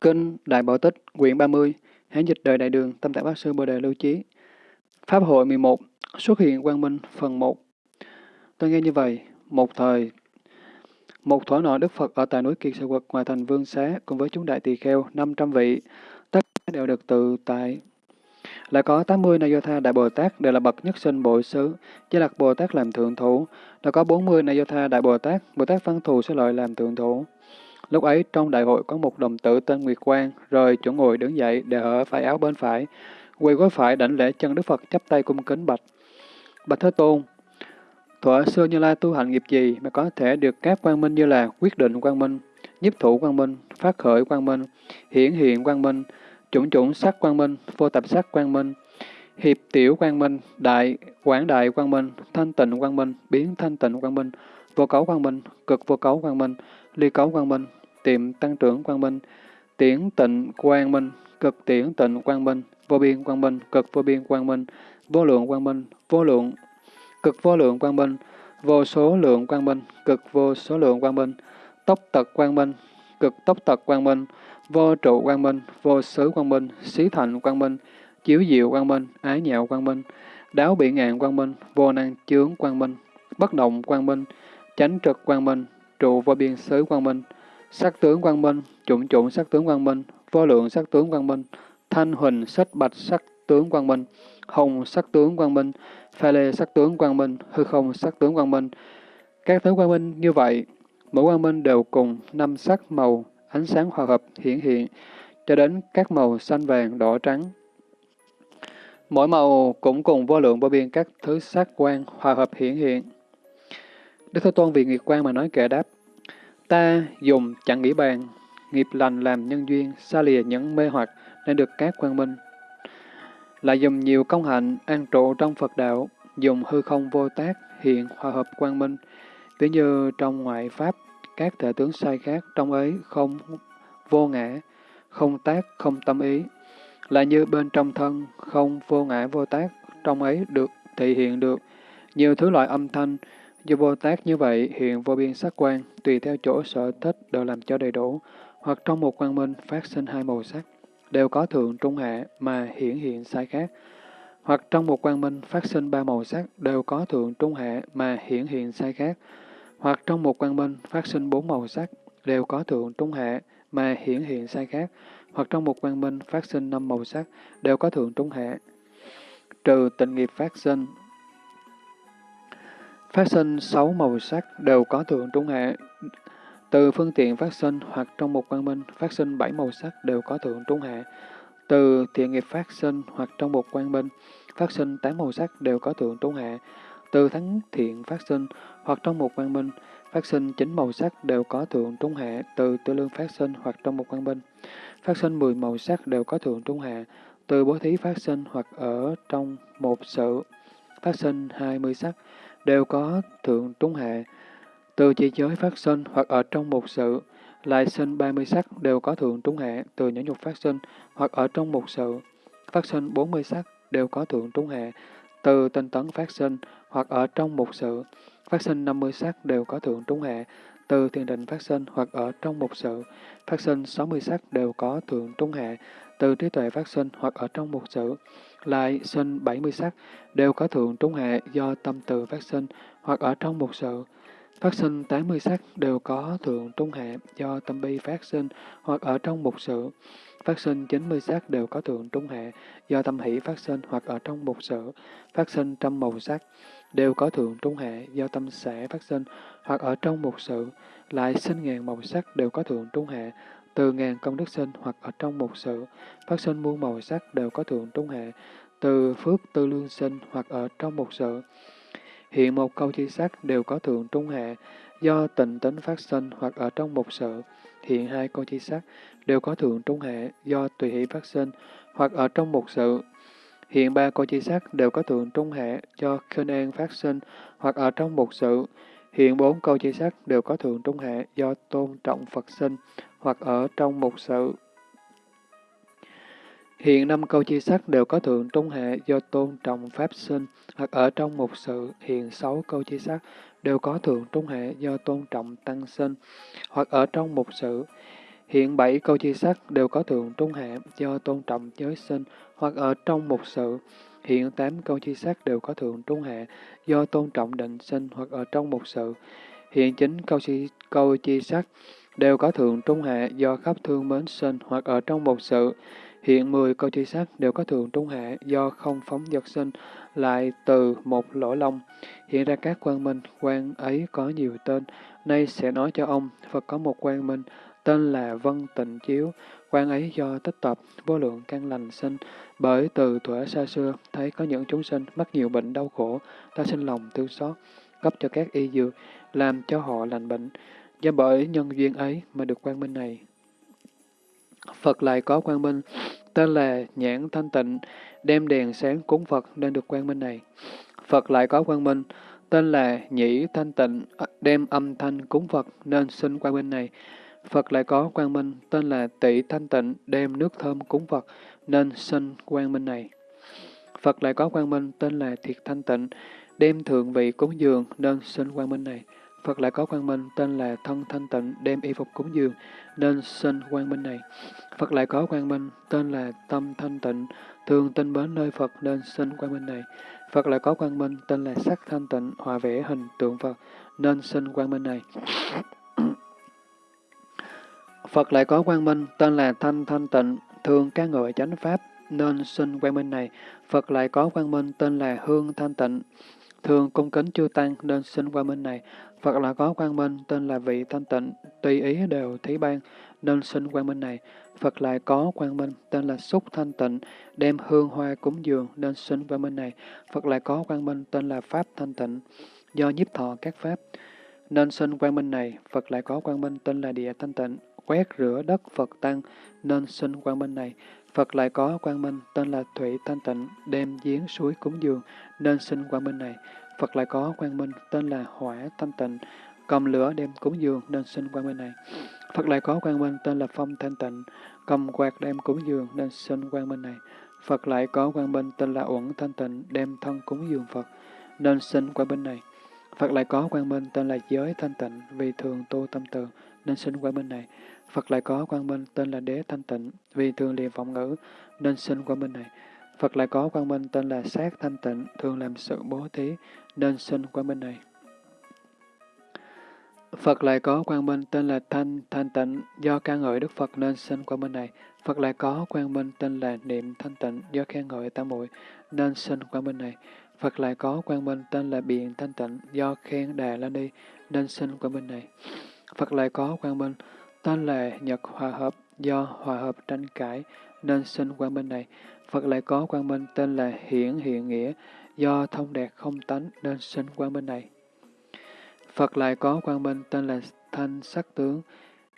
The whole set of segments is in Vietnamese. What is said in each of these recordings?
Kinh Đại Bảo Tích, quyển 30, Hán dịch đời Đại Đường, Tâm Tạng Bác Sư Bồ Đề Lưu Chí. Pháp hội 11, xuất hiện quang minh, phần 1. Tôi nghe như vậy, một thời, một thuở nọ Đức Phật ở tại núi Kiệt Sự Quật ngoài thành Vương Xá cùng với chúng đại tỳ kheo 500 vị, tất cả đều được tự tại. Lại có 80 Nayotha Đại Bồ Tát đều là bậc nhất sinh bội xứ, gia đặt Bồ Tát làm thượng thủ. Đã có 40 Nayotha Đại Bồ Tát, Bồ Tát Văn Thù sẽ lợi làm thượng thủ. Lúc ấy trong đại hội có một đồng tử tên Nguyệt Quang, rời chỗ ngồi đứng dậy để ở phải áo bên phải, quỳ gối phải đảnh lễ chân Đức Phật chắp tay cung kính bạch. Bạch Thế Tôn, thuở xưa Như Lai tu hành nghiệp gì mà có thể được các quang minh như là quyết định quang minh, nhiếp thủ quang minh, phát khởi quang minh, hiển hiện quang minh, chủng chủng sắc quang minh, vô tập sắc quang minh, hiệp tiểu quang minh, đại quảng đại quang minh, thanh tịnh quang minh, biến thanh tịnh quang minh, vô cấu quang minh, cực vô cấu quang minh, ly cấu quang minh, tiệm tăng trưởng quang minh, tiễn tịnh quang minh, cực tiễn tịnh quang minh, vô biên quang minh, cực vô biên quang minh, vô lượng quang minh, vô lượng, cực vô lượng quang minh, vô số lượng quang minh, cực vô số lượng quang minh, tốc tật quang minh, cực tốc tật quang minh, vô trụ quang minh, vô xứ quang minh, xí thành quang minh, chiếu diệu quang minh, ái nhạo quang minh, đáo bị ngạn quang minh, vô năng chướng quang minh, bất động quang minh, chánh trực quang minh, trụ vô biên xứ quang minh, sắc tướng quang minh, chủng chủng sắc tướng quang minh, vô lượng sắc tướng quang minh, thanh huỳnh sách bạch sắc tướng quang minh, hồng sắc tướng quang minh, pha lê sắc tướng quang minh, hư không sắc tướng quang minh. Các tướng quang minh như vậy, mỗi quang minh đều cùng năm sắc màu, ánh sáng hòa hợp hiển hiện, cho đến các màu xanh vàng, đỏ trắng. Mỗi màu cũng cùng vô lượng vô biên các thứ sắc quang hòa hợp hiển hiện. Đức Thế Tôn vì nghiệp quan mà nói kệ đáp, Ta dùng chẳng nghĩ bàn, nghiệp lành làm nhân duyên, xa lìa những mê hoặc nên được các quang minh. Lại dùng nhiều công hạnh, an trụ trong Phật đạo, dùng hư không vô tác, hiện hòa hợp quang minh. Ví như trong ngoại pháp, các thể tướng sai khác, trong ấy không vô ngã, không tác, không tâm ý. Là như bên trong thân, không vô ngã vô tác, trong ấy được thể hiện được nhiều thứ loại âm thanh, Do Bồ Tát như vậy, hiện vô biên sắc quan, tùy theo chỗ sở thích đều làm cho đầy đủ, hoặc trong một quang minh phát sinh hai màu sắc, đều có thượng trung hạ mà hiển hiện sai khác, hoặc trong một quang minh phát sinh ba màu sắc, đều có thượng trung hạ mà hiển hiện sai khác, hoặc trong một quang minh phát sinh bốn màu sắc, đều có thượng trung hạ mà hiển hiện sai khác, hoặc trong một quang minh phát sinh năm màu sắc, đều có thượng trung hạ. Trừ tịnh nghiệp phát sinh, Phát sinh sáu màu sắc đều có thượng trung hạ. Từ phương tiện phát sinh hoặc trong một quang minh phát sinh bảy màu sắc đều có thượng trung hạ. Từ thiện nghiệp phát sinh hoặc trong một quang minh phát sinh tám màu sắc đều có thượng trung hạ. Từ thắng thiện phát sinh hoặc trong một quang minh phát sinh chín màu sắc đều có thượng trung hạ. Từ tư lương phát sinh hoặc trong một quang minh phát sinh mười màu sắc đều có thượng trung hạ. Từ bố thí phát sinh hoặc ở trong một sự phát sinh hai mươi sắc đều có thượng trung hạ. Từ chỉ giới phát sinh hoặc ở trong một sự, lại sinh 30 sắc đều có thượng trung hạ, từ nhẫn nhục phát sinh hoặc ở trong một sự, phát sinh 40 sắc đều có thượng trung hạ, từ tinh tấn phát sinh hoặc ở trong một sự, phát sinh 50 sắc đều có thượng trung hạ, từ thiền định phát sinh hoặc ở trong một sự, phát sinh 60 sắc đều có thượng trung hạ, từ trí tuệ phát sinh hoặc ở trong một sự, lại sinh 70 sắc, đều có thượng trung hạ do tâm từ phát sinh hoặc ở trong một sự. Phát sinh 80 sắc đều có thượng trung hạ do tâm bi phát sinh hoặc ở trong một sự. Phát sinh 90 sắc đều có thượng trung hạ do tâm hỷ phát sinh hoặc ở trong một sự. Phát sinh trăm màu sắc đều có thượng trung hạ do tâm xã phát sinh hoặc ở trong một sự. Lại sinh ngàn màu sắc đều có thượng trung hạ từ ngàn công đức sinh hoặc ở trong một sự, phát sinh muôn màu sắc đều có thượng trung hệ từ phước tư lương sinh hoặc ở trong một sự. Hiện một câu chi sắc đều có thượng trung hệ do tịnh tính phát sinh hoặc ở trong một sự. Hiện hai câu chi sắc đều có thượng trung hệ do tùy hỷ phát sinh hoặc ở trong một sự. Hiện ba câu chi sắc đều có thượng trung hệ do khinh an phát sinh hoặc ở trong một sự. Hiện bốn câu chi sắc đều có thượng trung hệ do tôn trọng Phật sinh hoặc ở trong một sự. Hiện năm câu chi sắc đều có thượng trung hệ do tôn trọng Pháp sinh, hoặc ở trong một sự. Hiện sáu câu chi sắc đều có thượng trung hệ do tôn trọng Tăng sinh, hoặc ở trong một sự. Hiện bảy câu chi sắc đều có thượng trung hệ do tôn trọng giới sinh hoặc ở trong một sự. Hiện tám câu chi sắc đều có thượng trung hệ do tôn trọng định sinh hoặc ở trong một sự. Hiện chính câu chi, câu chi sắc đều có thượng trung hạ do khắp thương mến sinh hoặc ở trong một sự. Hiện mười câu chi sắc đều có thượng trung hạ do không phóng dật sinh lại từ một lỗ lông. Hiện ra các quan minh, quan ấy có nhiều tên. Nay sẽ nói cho ông, Phật có một quan minh, tên là Vân Tịnh Chiếu. Quan ấy do tích tập, vô lượng căn lành sinh, bởi từ thuở xa xưa, thấy có những chúng sinh mắc nhiều bệnh đau khổ, ta sinh lòng thương xót, cấp cho các y dược, làm cho họ lành bệnh. Do bởi nhân duyên ấy mà được quang minh này. Phật lại có quang minh, tên là Nhãn Thanh Tịnh, đem đèn sáng cúng Phật nên được quang minh này. Phật lại có quang minh, tên là Nhĩ Thanh Tịnh, đem âm thanh cúng Phật nên sinh quang minh này. Phật lại có quang minh, tên là Tỷ Thanh Tịnh, đem nước thơm cúng Phật nên sinh quang minh này. Phật lại có quang minh, tên là Thiệt Thanh Tịnh, đem thượng vị cúng dường nên sinh quang minh này. Phật lại có quang minh tên là thân thanh tịnh, đem y phục cúng dường, nên sinh quang minh này. Phật lại có quang minh tên là tâm thanh tịnh, thường tinh bến nơi Phật nên sinh quang minh này. Phật lại có quang minh tên là sắc thanh tịnh, hòa vẽ hình tượng Phật, nên sinh quang minh này. Phật lại có quang minh tên là thanh thanh tịnh, thường ca ngợi chánh pháp, nên sinh quang minh này. Phật lại có quang minh tên là hương thanh tịnh thường cung kính chư tăng nên sinh qua minh này. Phật là có quang minh, tên là vị thanh tịnh, tùy ý đều thí ban, nên sinh quang minh này. Phật lại có quang minh, tên là xúc thanh tịnh, đem hương hoa cúng dường, nên sinh quang minh này. Phật lại có quang minh, tên là pháp thanh tịnh, do nhiếp thọ các pháp, nên sinh quang minh này. Phật lại có quang minh, tên là địa thanh tịnh, quét rửa đất Phật tăng, nên sinh quang minh này. Phật lại có quang minh, tên là Thủy Thanh Tịnh, đem giếng suối cúng dường, nên sinh quang minh này. Phật lại có quang minh tên là Hỏa Thanh Tịnh, cầm lửa đem cúng dường nên sinh quang minh này. Phật lại có quang minh tên là Phong Thanh Tịnh, cầm quạt đem cúng dường nên sinh quang minh này. Phật lại có quang minh tên là Uẩn Thanh Tịnh, đem thân cúng dường Phật nên sinh quang minh này. Phật lại có quang minh tên là Giới Thanh Tịnh, vì thường tu tâm từ nên sinh quang minh này. Phật lại có quang minh tên là Đế Thanh Tịnh, vì thường liền vọng ngữ nên sinh quang minh này. Phật lại có quang minh tên là Sát Thanh Tịnh, thường làm sự bố thí, nên sinh quang minh này. Phật lại có quang minh tên là Thanh Thanh Tịnh, do ca ngợi Đức Phật nên sinh quang minh này. Phật lại có quang minh tên là Niệm Thanh Tịnh, do khen ngợi tam muội nên sinh quang minh này. Phật lại có quang minh tên là Biện Thanh Tịnh, do khen Đà La Ni nên sinh quang minh này. Phật lại có quang minh tên là Nhật Hòa Hợp, do hòa hợp tranh cãi nên sinh quang minh này. Phật lại có quang minh tên là Hiển Hiện Nghĩa, do thông đạt không tánh nên sinh quang minh này. Phật lại có quang minh tên là Thanh Sắc Tướng,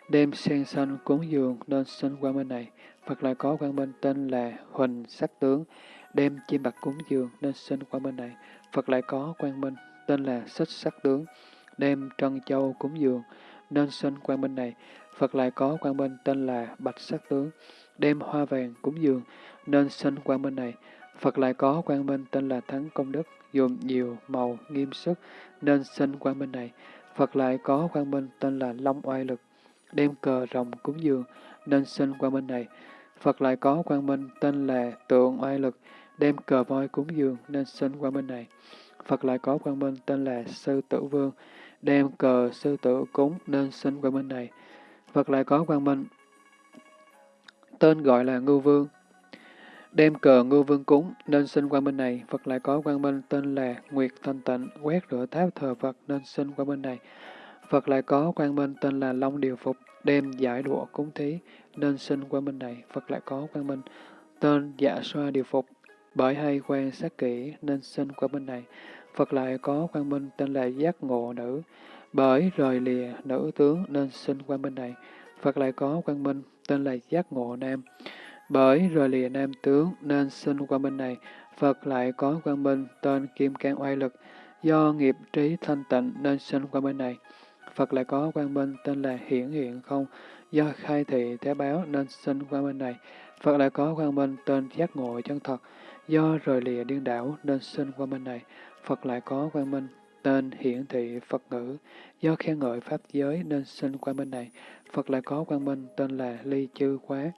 đem sen xanh cúng dường nên sinh quang minh này. Phật lại có quang minh tên là Huỳnh Sắc Tướng, đem chim bạc cúng dường nên sinh quang minh này. Phật lại có quang minh tên là Xích Sắc Tướng, đem trân châu cúng dường nên sinh quang minh này. Phật lại có quang minh tên là Bạch Sắc Tướng, đem hoa vàng cúng dường nên sinh quang minh này. Phật lại có quang minh tên là Thắng Công Đức, dùng nhiều màu nghiêm sức nên sinh quang minh này. Phật lại có quang minh tên là Long Oai Lực, đem cờ rồng cúng dường nên sinh quang minh này. Phật lại có quang minh tên là Tượng Oai Lực, đem cờ voi cúng dường nên sinh quang minh này. Phật lại có quang minh tên là Sư Tử Vương, đem cờ sư tử cúng nên sinh quang minh này. Phật lại có quang minh. Tên gọi là Ngưu Vương, Đem cờ ngưu vương cúng, nên sinh quang minh này, Phật lại có quang minh tên là Nguyệt Thanh Tịnh, quét rửa tháp thờ Phật nên sinh quang minh này. Phật lại có quang minh tên là Long Điều Phục, đem giải đũa cúng thí, nên sinh quang minh này. Phật lại có quang minh tên Dạ Xoa Điều Phục, bởi hay quan sát kỹ nên sinh quang minh này. Phật lại có quang minh tên là Giác Ngộ Nữ, bởi rời lìa nữ tướng nên sinh quang minh này. Phật lại có quang minh tên là Giác Ngộ Nam, bởi rời lìa nam tướng nên sinh quang minh này, Phật lại có quang minh tên Kim Cang Oai Lực, do nghiệp trí thanh tịnh nên sinh quang minh này. Phật lại có quang minh tên là Hiển Hiện Không, do khai thị thế báo nên sinh quang minh này. Phật lại có quang minh tên giác ngộ chân thật, do rời lìa điên đảo nên sinh quang minh này. Phật lại có quang minh tên hiển thị Phật ngữ, do khen ngợi Pháp giới nên sinh quang minh này. Phật lại có quang minh tên là Ly Chư Quá,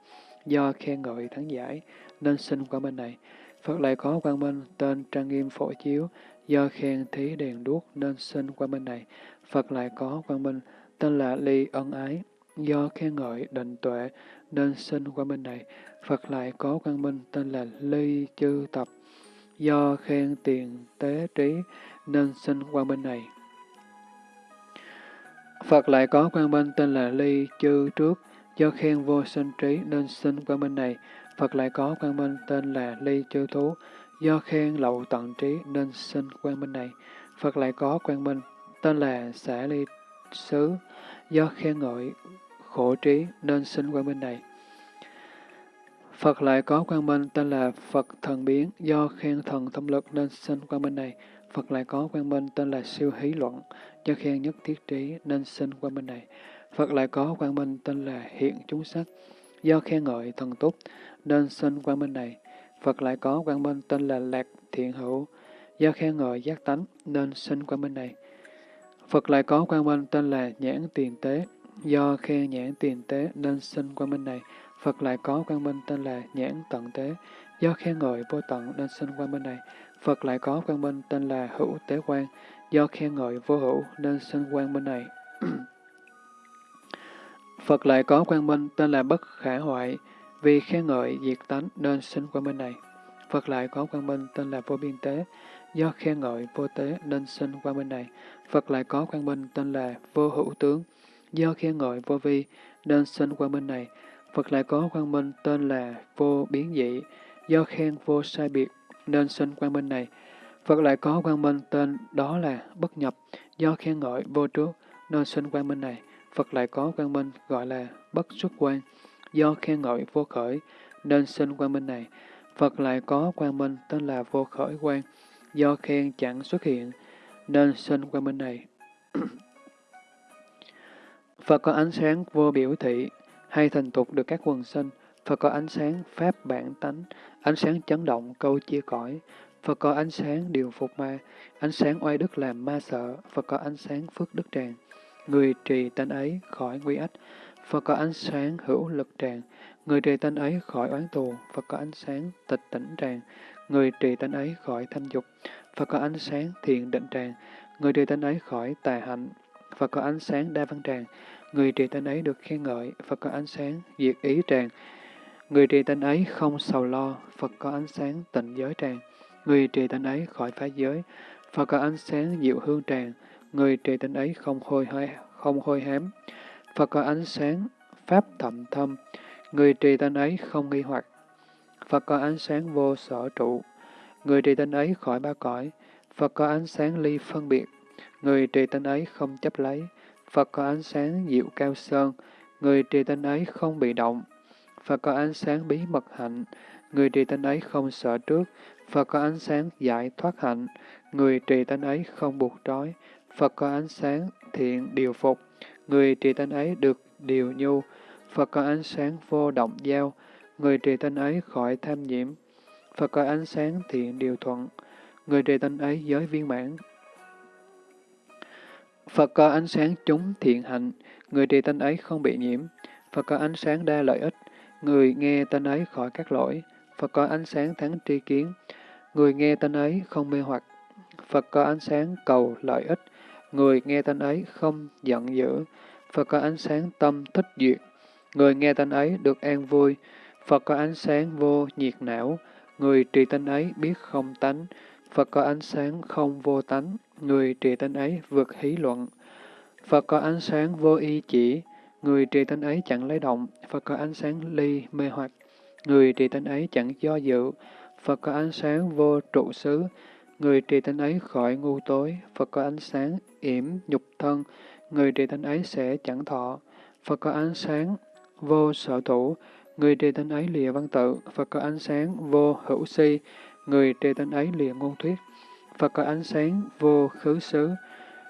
do khen ngợi thắng giải nên sinh quang minh này. Phật lại có quang minh tên trang nghiêm phổ chiếu, do khen thí đèn đuốc nên sinh quang minh này. Phật lại có quang minh tên là Ly ân ái, do khen ngợi định tuệ nên sinh quang minh này. Phật lại có quang minh tên là Ly chư tập, do khen tiền tế trí nên sinh quang minh này. Phật lại có quang minh tên là Ly chư trước, do khen vô sinh trí nên sinh quang minh này. Phật lại có quang minh tên là Ly chư thú, do khen lậu tận trí nên sinh quang minh này. Phật lại có quang minh tên là xả ly xứ, do khen ngợi khổ trí nên sinh quang minh này. Phật lại có quang minh tên là Phật thần biến, do khen thần thông lực nên sinh quang minh này. Phật lại có quang minh tên là siêu hí luận, do khen nhất thiết trí nên sinh quang minh này. Phật lại có quang minh tên là hiện chúng sắc, do khen ngợi thần túc nên sinh quang minh này. Phật lại có quang minh tên là lạc thiện hữu, do khen ngợi giác tánh nên sinh quang minh này. Phật lại có quang minh tên là nhãn tiền tế, do khen nhãn tiền tế nên sinh quang minh này. Phật lại có quang minh tên là nhãn tận tế, do khen ngợi vô tận nên sinh quang minh này. Phật lại có quang minh tên là hữu tế quan, do khen ngợi vô hữu nên sinh quang minh này. Phật lại có quang minh tên là bất khả hoại, vì khen ngợi diệt tánh nên sinh quang minh này. Phật lại có quang minh tên là vô biên tế, do khen ngợi vô tế nên sinh quang minh này. Phật lại có quang minh tên là vô hữu tướng, do khen ngợi vô vi nên sinh quang minh này. Phật lại có quang minh tên là vô biến dị, do khen vô sai biệt nên sinh quang minh này. Phật lại có quang minh tên đó là bất nhập, do khen ngợi vô trước nên sinh quang minh này. Phật lại có quang minh gọi là bất xuất quan, do khen ngợi vô khởi nên sinh quang minh này. Phật lại có quang minh tên là vô khởi quan, do khen chẳng xuất hiện nên sinh quang minh này. Phật có ánh sáng vô biểu thị, hay thành tục được các quần sinh. Phật có ánh sáng pháp bản tánh, ánh sáng chấn động câu chia cõi. Phật có ánh sáng điều phục ma, ánh sáng oai đức làm ma sợ. Phật có ánh sáng phước đức tràng, người trì tên ấy khỏi nguy ách. Phật có ánh sáng hữu lực tràng, người trì tên ấy khỏi oán tù. Phật có ánh sáng tịch tỉnh tràng, người trì tên ấy khỏi tham dục. Phật có ánh sáng thiện định tràng, người trì tên ấy khỏi tà hạnh. Phật có ánh sáng đa văn tràng, người trì tên ấy được khen ngợi, Phật có ánh sáng diệt ý tràng. Người trì tinh ấy không sầu lo, Phật có ánh sáng tịnh giới tràng. Người trì tinh ấy khỏi phá giới, Phật có ánh sáng diệu hương tràng. Người trì tinh ấy không hôi hôi, không hôi hám. Phật có ánh sáng pháp thậm thâm. Người trì tinh ấy không nghi hoặc. Phật có ánh sáng vô sở trụ. Người trì tinh ấy khỏi ba cõi. Phật có ánh sáng ly phân biệt. Người trì tinh ấy không chấp lấy. Phật có ánh sáng diệu cao sơn, người trì tinh ấy không bị động. Phật có ánh sáng bí mật hạnh, người trì tánh ấy không sợ trước. Phật có ánh sáng giải thoát hạnh, người trì tánh ấy không buộc trói. Phật có ánh sáng thiện điều phục, người trì tánh ấy được điều nhu. Phật có ánh sáng vô động giao, người trì tánh ấy khỏi tham nhiễm. Phật có ánh sáng thiện điều thuận, người trì tánh ấy giới viên mãn, Phật có ánh sáng chúng thiện hạnh, người trì tánh ấy không bị nhiễm. Phật có ánh sáng đa lợi ích, người nghe tên ấy khỏi các lỗi. Phật có ánh sáng thắng tri kiến, người nghe tên ấy không mê hoặc. Phật có ánh sáng cầu lợi ích, người nghe tên ấy không giận dữ. Phật có ánh sáng tâm thích duyệt, người nghe tên ấy được an vui. Phật có ánh sáng vô nhiệt não, người trì tên ấy biết không tánh. Phật có ánh sáng không vô tánh, người trì tên ấy vượt hí luận. Phật có ánh sáng vô y chỉ, người trì tánh ấy chẳng lấy động. Phật có ánh sáng ly mê hoặc, người trì tánh ấy chẳng do dự. Phật có ánh sáng vô trụ xứ, người trì tánh ấy khỏi ngu tối. Phật có ánh sáng yểm nhục thân, người trì tánh ấy sẽ chẳng thọ. Phật có ánh sáng vô sở thủ, người trì tánh ấy lìa văn tự. Phật có ánh sáng vô hữu si, người trì tánh ấy lìa ngôn thuyết. Phật có ánh sáng vô khứ xứ,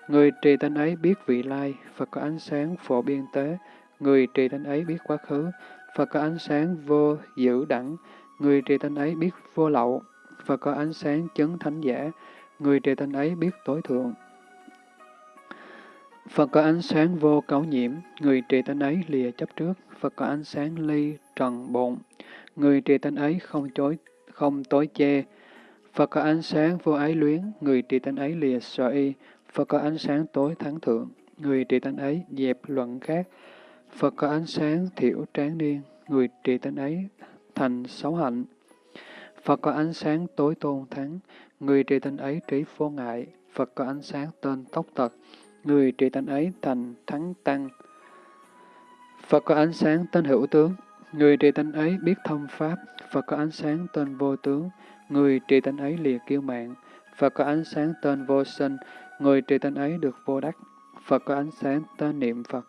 người trì tánh ấy biết vị lai. Phật có ánh sáng phổ biên tế, người trì tánh ấy biết quá khứ. Phật có ánh sáng vô giữ đẳng, người trì tánh ấy biết vô lậu. Phật có ánh sáng chấn thánh giả, người trì tánh ấy biết tối thượng. Phật có ánh sáng vô cấu nhiễm, người trì tánh ấy lìa chấp trước. Phật có ánh sáng ly trần bộn, người trì tánh ấy không chối không tối che. Phật có ánh sáng vô ái luyến, người trì tánh ấy lìa sợ y. Phật có ánh sáng tối thắng thượng, người trì tánh ấy dẹp luận khác. Phật có ánh sáng thiểu tráng niên, người trì tánh ấy thành xấu hạnh. Phật có ánh sáng tối tôn thắng, người trì tánh ấy trí vô ngại. Phật có ánh sáng tên tốc tật, người trì tánh ấy thành thắng tăng. Phật có ánh sáng tên hữu tướng, người trì tánh ấy biết thông pháp. Phật có ánh sáng tên vô tướng, người trì tánh ấy lìa kiêu mạng. Phật có ánh sáng tên vô sinh, người trì tên ấy được vô đắc. Phật có ánh sáng tên niệm Phật,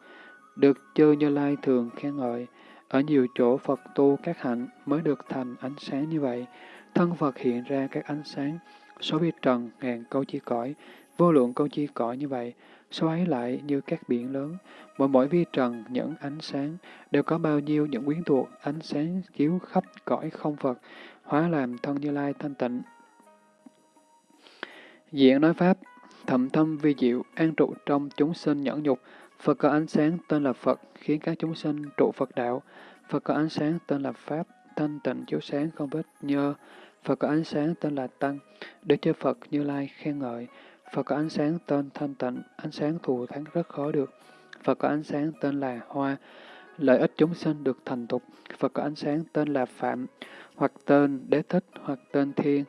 được chư Như Lai thường khen ngợi. Ở nhiều chỗ Phật tu các hạnh mới được thành ánh sáng như vậy. Thân Phật hiện ra các ánh sáng, số vi trần ngàn câu chi cõi, vô lượng câu chi cõi như vậy. Số ấy lại như các biển lớn, mỗi mỗi vi trần những ánh sáng, đều có bao nhiêu những quyến thuộc ánh sáng chiếu khắp cõi không Phật, hóa làm thân Như Lai thanh tịnh. Diện nói Pháp, thầm thâm vi diệu, an trụ trong chúng sinh nhẫn nhục, Phật có ánh sáng tên là Phật, khiến các chúng sinh trụ Phật đạo. Phật có ánh sáng tên là Pháp, thanh tịnh chiếu sáng không vết nhơ. Phật có ánh sáng tên là Tăng, để cho Phật Như Lai khen ngợi. Phật có ánh sáng tên thanh tịnh, ánh sáng thù thắng rất khó được. Phật có ánh sáng tên là Hoa, lợi ích chúng sinh được thành tục. Phật có ánh sáng tên là Phạm, hoặc tên Đế Thích, hoặc tên Thiên,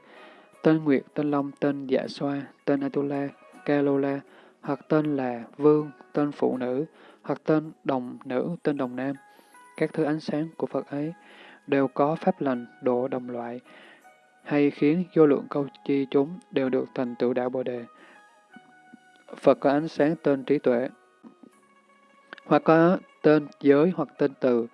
tên Nguyệt, tên Long, tên Dạ Xoa, tên Atula, Kalola, hoặc tên là Vương, tên Phụ Nữ, hoặc tên Đồng Nữ, tên Đồng Nam. Các thứ ánh sáng của Phật ấy đều có pháp lành, độ đồng loại, hay khiến vô lượng câu chi chúng đều được thành tựu đạo Bồ Đề. Phật có ánh sáng tên trí tuệ, hoặc có tên giới hoặc tên từ,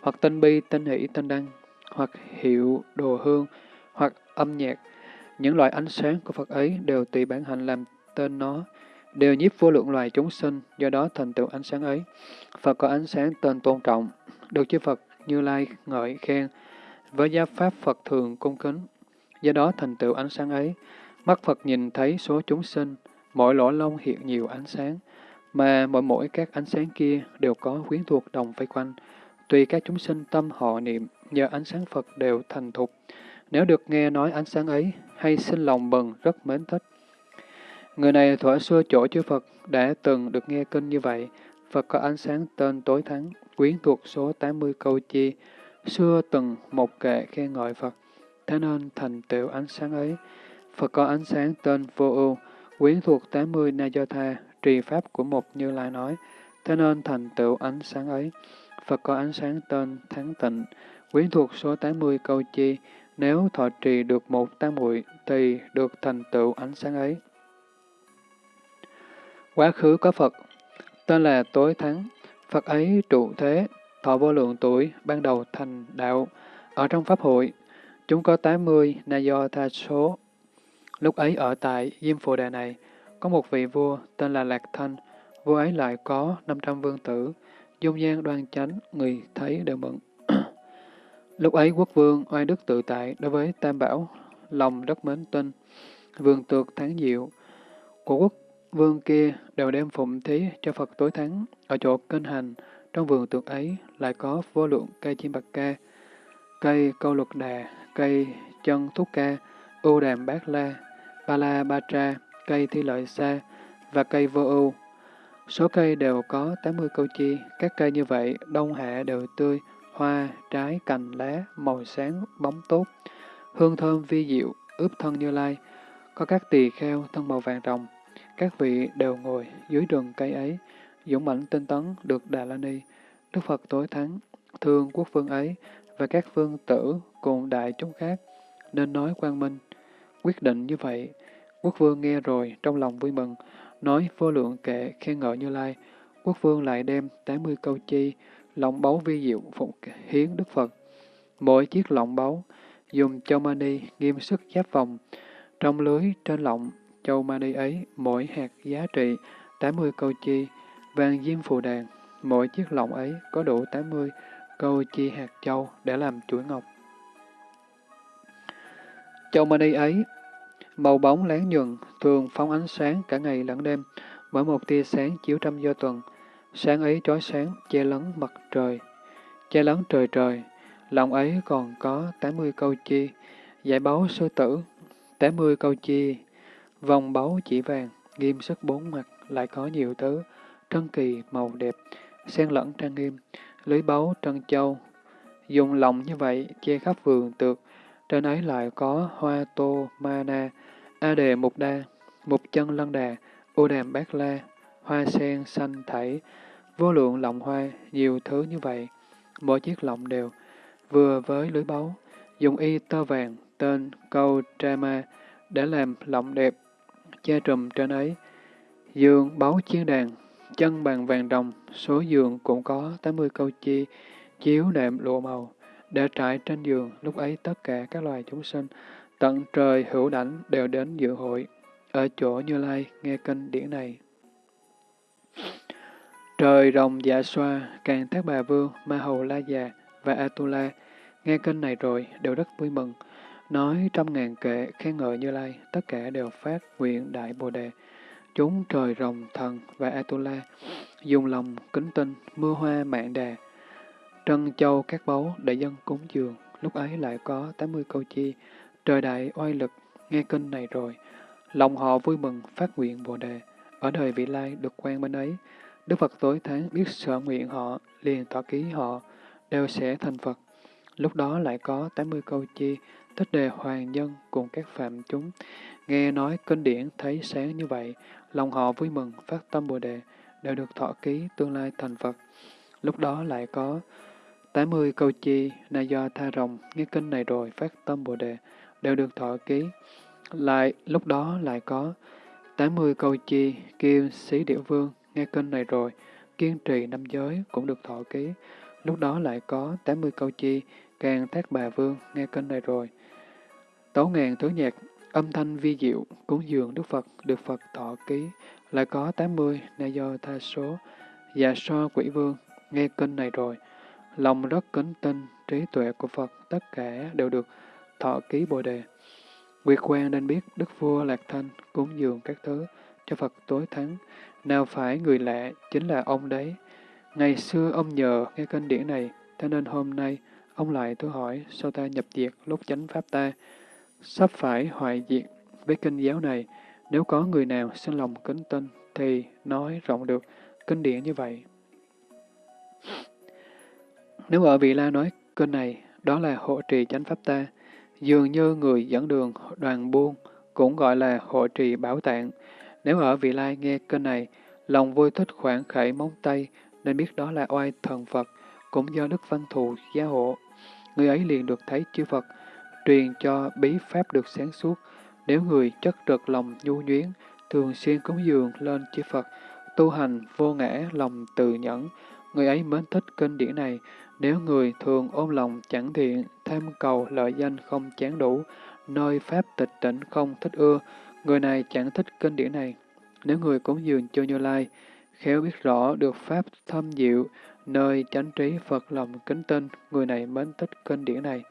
hoặc tên bi, tên hỷ, tên đăng, hoặc hiệu đồ hương, hoặc âm nhạc. Những loại ánh sáng của Phật ấy đều tùy bản hành làm tên nó, đều nhiếp vô lượng loài chúng sinh, do đó thành tựu ánh sáng ấy. Phật có ánh sáng tên tôn trọng, được chư Phật Như Lai ngợi khen, với gia pháp Phật thường cung kính, do đó thành tựu ánh sáng ấy. Mắt Phật nhìn thấy số chúng sinh, mỗi lỗ lông hiện nhiều ánh sáng, mà mỗi mỗi các ánh sáng kia đều có quyến thuộc đồng vây quanh. Tùy các chúng sinh tâm họ niệm, nhờ ánh sáng Phật đều thành thục. Nếu được nghe nói ánh sáng ấy, hay sinh lòng bần rất mến thích. Người này thuở xưa chỗ chư Phật đã từng được nghe kinh như vậy. Phật có ánh sáng tên tối thắng, quyến thuộc số 80 câu chi. Xưa từng một kệ khen ngợi Phật, thế nên thành tựu ánh sáng ấy. Phật có ánh sáng tên vô ưu, quyến thuộc 80 na do tha, trì pháp của một như lai nói, thế nên thành tựu ánh sáng ấy. Phật có ánh sáng tên thắng tịnh, quyến thuộc số 80 câu chi, nếu thọ trì được một tam muội thì được thành tựu ánh sáng ấy. Quá khứ có Phật, tên là Tối Thắng. Phật ấy trụ thế, thọ vô lượng tuổi, ban đầu thành đạo. Ở trong Pháp hội, chúng có 80 na do tha số. Lúc ấy ở tại Diêm Phù Đà này, có một vị vua tên là Lạc Thanh. Vua ấy lại có 500 vương tử, dung nhan đoan chánh, người thấy đều mừng. Lúc ấy quốc vương oai đức tự tại đối với Tam Bảo, lòng rất mến tin. Vương tược tháng diệu của quốc Vương kia đều đem phụng thí cho Phật tối thắng, ở chỗ kinh hành, trong vườn tượng ấy lại có vô lượng cây chim bạc ca, cây câu luật đà, cây chân thúc ca, ưu đàm bát la, ba la ba tra, cây thi lợi xa và cây vô ưu. Số cây đều có 80 câu chi, các cây như vậy đông hạ đều tươi, hoa, trái, cành, lá, màu sáng, bóng tốt, hương thơm vi diệu, ướp thân như lai, có các tỳ kheo thân màu vàng rồng, các vị đều ngồi dưới rừng cây ấy, dũng mãnh tinh tấn được Đà La Ni. Đức Phật tối thắng, thương quốc vương ấy và các vương tử cùng đại chúng khác, nên nói quang minh. Quyết định như vậy, quốc vương nghe rồi trong lòng vui mừng, nói vô lượng kệ khen ngợi Như Lai. Quốc vương lại đem 80 câu chi, lọng báu vi diệu phục hiến Đức Phật. Mỗi chiếc lọng báu dùng cho mani nghiêm sức giáp vòng, trong lưới trên lọng Châu Mani ấy, mỗi hạt giá trị 80 câu chi, vàng diêm phù đàn, mỗi chiếc lọng ấy có đủ 80 câu chi hạt châu để làm chuỗi ngọc. Châu Mani ấy, màu bóng láng nhuận, thường phóng ánh sáng cả ngày lẫn đêm, Mỗi một tia sáng chiếu trăm do tuần, sáng ấy trói sáng, che lấn mặt trời, che lấn trời trời, lòng ấy còn có 80 câu chi, giải báu sư tử, 80 câu chi, vòng báu chỉ vàng, nghiêm sức bốn mặt, lại có nhiều thứ, trân kỳ, màu đẹp, xen lẫn trang nghiêm, lưới báu, trân châu. Dùng lòng như vậy, che khắp vườn tược, trên ấy lại có hoa tô, ma na, a đề mục đa, mục chân lân đà, ô đàm bát la, hoa sen xanh thảy, vô lượng lọng hoa, nhiều thứ như vậy. Mỗi chiếc lọng đều vừa với lưới báu, dùng y tơ vàng, tên câu Trama để làm lọng đẹp, che trùm trên ấy. Giường báu chiên đàn, chân bằng vàng đồng, số giường cũng có 80 câu chi, chiếu nệm lụa màu, để trải trên giường, lúc ấy tất cả các loài chúng sinh, tận trời hữu đảnh đều đến dự hội, ở chỗ Như Lai nghe kinh điển này. Trời rồng dạ xoa, càng thác bà vương, ma hầu la già và Atula, nghe kinh này rồi đều rất vui mừng, nói trăm ngàn kệ khen ngợi Như Lai, tất cả đều phát nguyện đại Bồ Đề. Chúng trời rồng thần và Atula dùng lòng kính tinh, mưa hoa mạng đà, trân châu các báu để dân cúng dường, lúc ấy lại có 80 câu chi, trời đại oai lực, nghe kinh này rồi, lòng họ vui mừng phát nguyện Bồ Đề, ở đời vị lai được quen bên ấy, Đức Phật tối tháng biết sở nguyện họ, liền tỏ ký họ, đều sẽ thành Phật. Lúc đó lại có 80 câu chi, tích đề hoàng nhân cùng các phạm chúng. Nghe nói kinh điển thấy sáng như vậy, lòng họ vui mừng, phát tâm Bồ Đề, đều được thọ ký tương lai thành Phật. Lúc đó lại có 80 câu chi, na do tha rồng, nghe kinh này rồi, phát tâm Bồ Đề, đều được thọ ký. Lại, lúc đó lại có 80 câu chi, kiêu sĩ điệu vương, nghe kinh này rồi, kiên trì năm giới cũng được thọ ký. Lúc đó lại có 80 câu chi, càng thác bà vương, nghe kinh này rồi. Tấu ngàn thứ nhạc, âm thanh vi diệu, cúng dường Đức Phật, được Phật thọ ký, lại có 80, na do tha số, và so quỷ vương, nghe kinh này rồi. Lòng rất kính tinh, trí tuệ của Phật, tất cả đều được thọ ký Bồ Đề. Nguyệt quan nên biết Đức Vua Lạc Thanh cúng dường các thứ cho Phật tối thắng, nào phải người lạ, chính là ông đấy. Ngày xưa ông nhờ nghe kinh điển này, cho nên hôm nay ông lại tôi hỏi sao ta nhập diệt lúc chánh pháp ta, sắp phải hoại diệt với kinh giáo này. Nếu có người nào xin lòng kính tin thì nói rộng được kinh điển như vậy. Nếu ở vị la nói kinh này, đó là hộ trì chánh pháp ta, dường như người dẫn đường đoàn buôn, cũng gọi là hộ trì bảo tạng. Nếu ở vị lai nghe kinh này, lòng vui thích khoảng khải móng tay, nên biết đó là oai thần Phật, cũng do Đức Văn Thù gia hộ. Người ấy liền được thấy chư Phật, truyền cho bí pháp được sáng suốt. Nếu người chất trực lòng nhu nhuyến, thường xuyên cúng dường lên chư Phật, tu hành vô ngã lòng từ nhẫn, người ấy mến thích kinh điển này. Nếu người thường ôm lòng chẳng thiện, tham cầu lợi danh không chán đủ, nơi pháp tịch tỉnh không thích ưa, người này chẳng thích kinh điển này. Nếu người cúng dường cho Như Lai, khéo biết rõ được pháp thâm diệu, nơi chánh trí Phật lòng kính tinh, người này mến thích kinh điển này.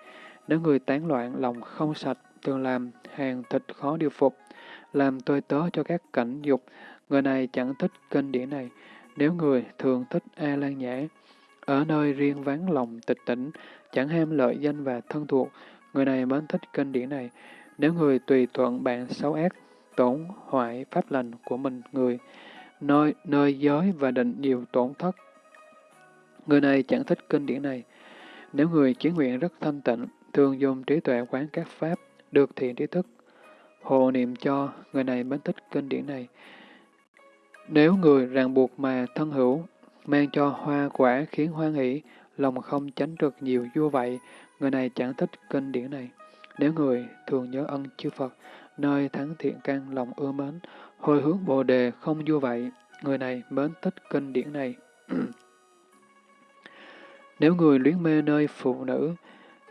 Nếu người tán loạn lòng không sạch, thường làm hàng thịt khó điều phục, làm tôi tớ cho các cảnh dục, người này chẳng thích kinh điển này. Nếu người thường thích A Lan Nhã, ở nơi riêng vắng lòng tịch tỉnh, chẳng ham lợi danh và thân thuộc, người này mến thích kinh điển này. Nếu người tùy thuận bạn xấu ác, tổn hoại pháp lành của mình người, nơi, nơi giới và định nhiều tổn thất, người này chẳng thích kinh điển này. Nếu người chí nguyện rất thanh tịnh, thường dùng trí tuệ quán các pháp, được thiện trí thức, hộ niệm cho, người này mến thích kinh điển này. Nếu người ràng buộc mà thân hữu, mang cho hoa quả khiến hoan hỷ, lòng không tránh được nhiều vua vậy, người này chẳng thích kinh điển này. Nếu người thường nhớ ân chư Phật, nơi thắng thiện căn lòng ưa mến, hồi hướng bồ đề không vua vậy, người này mến thích kinh điển này. Nếu người luyến mê nơi phụ nữ,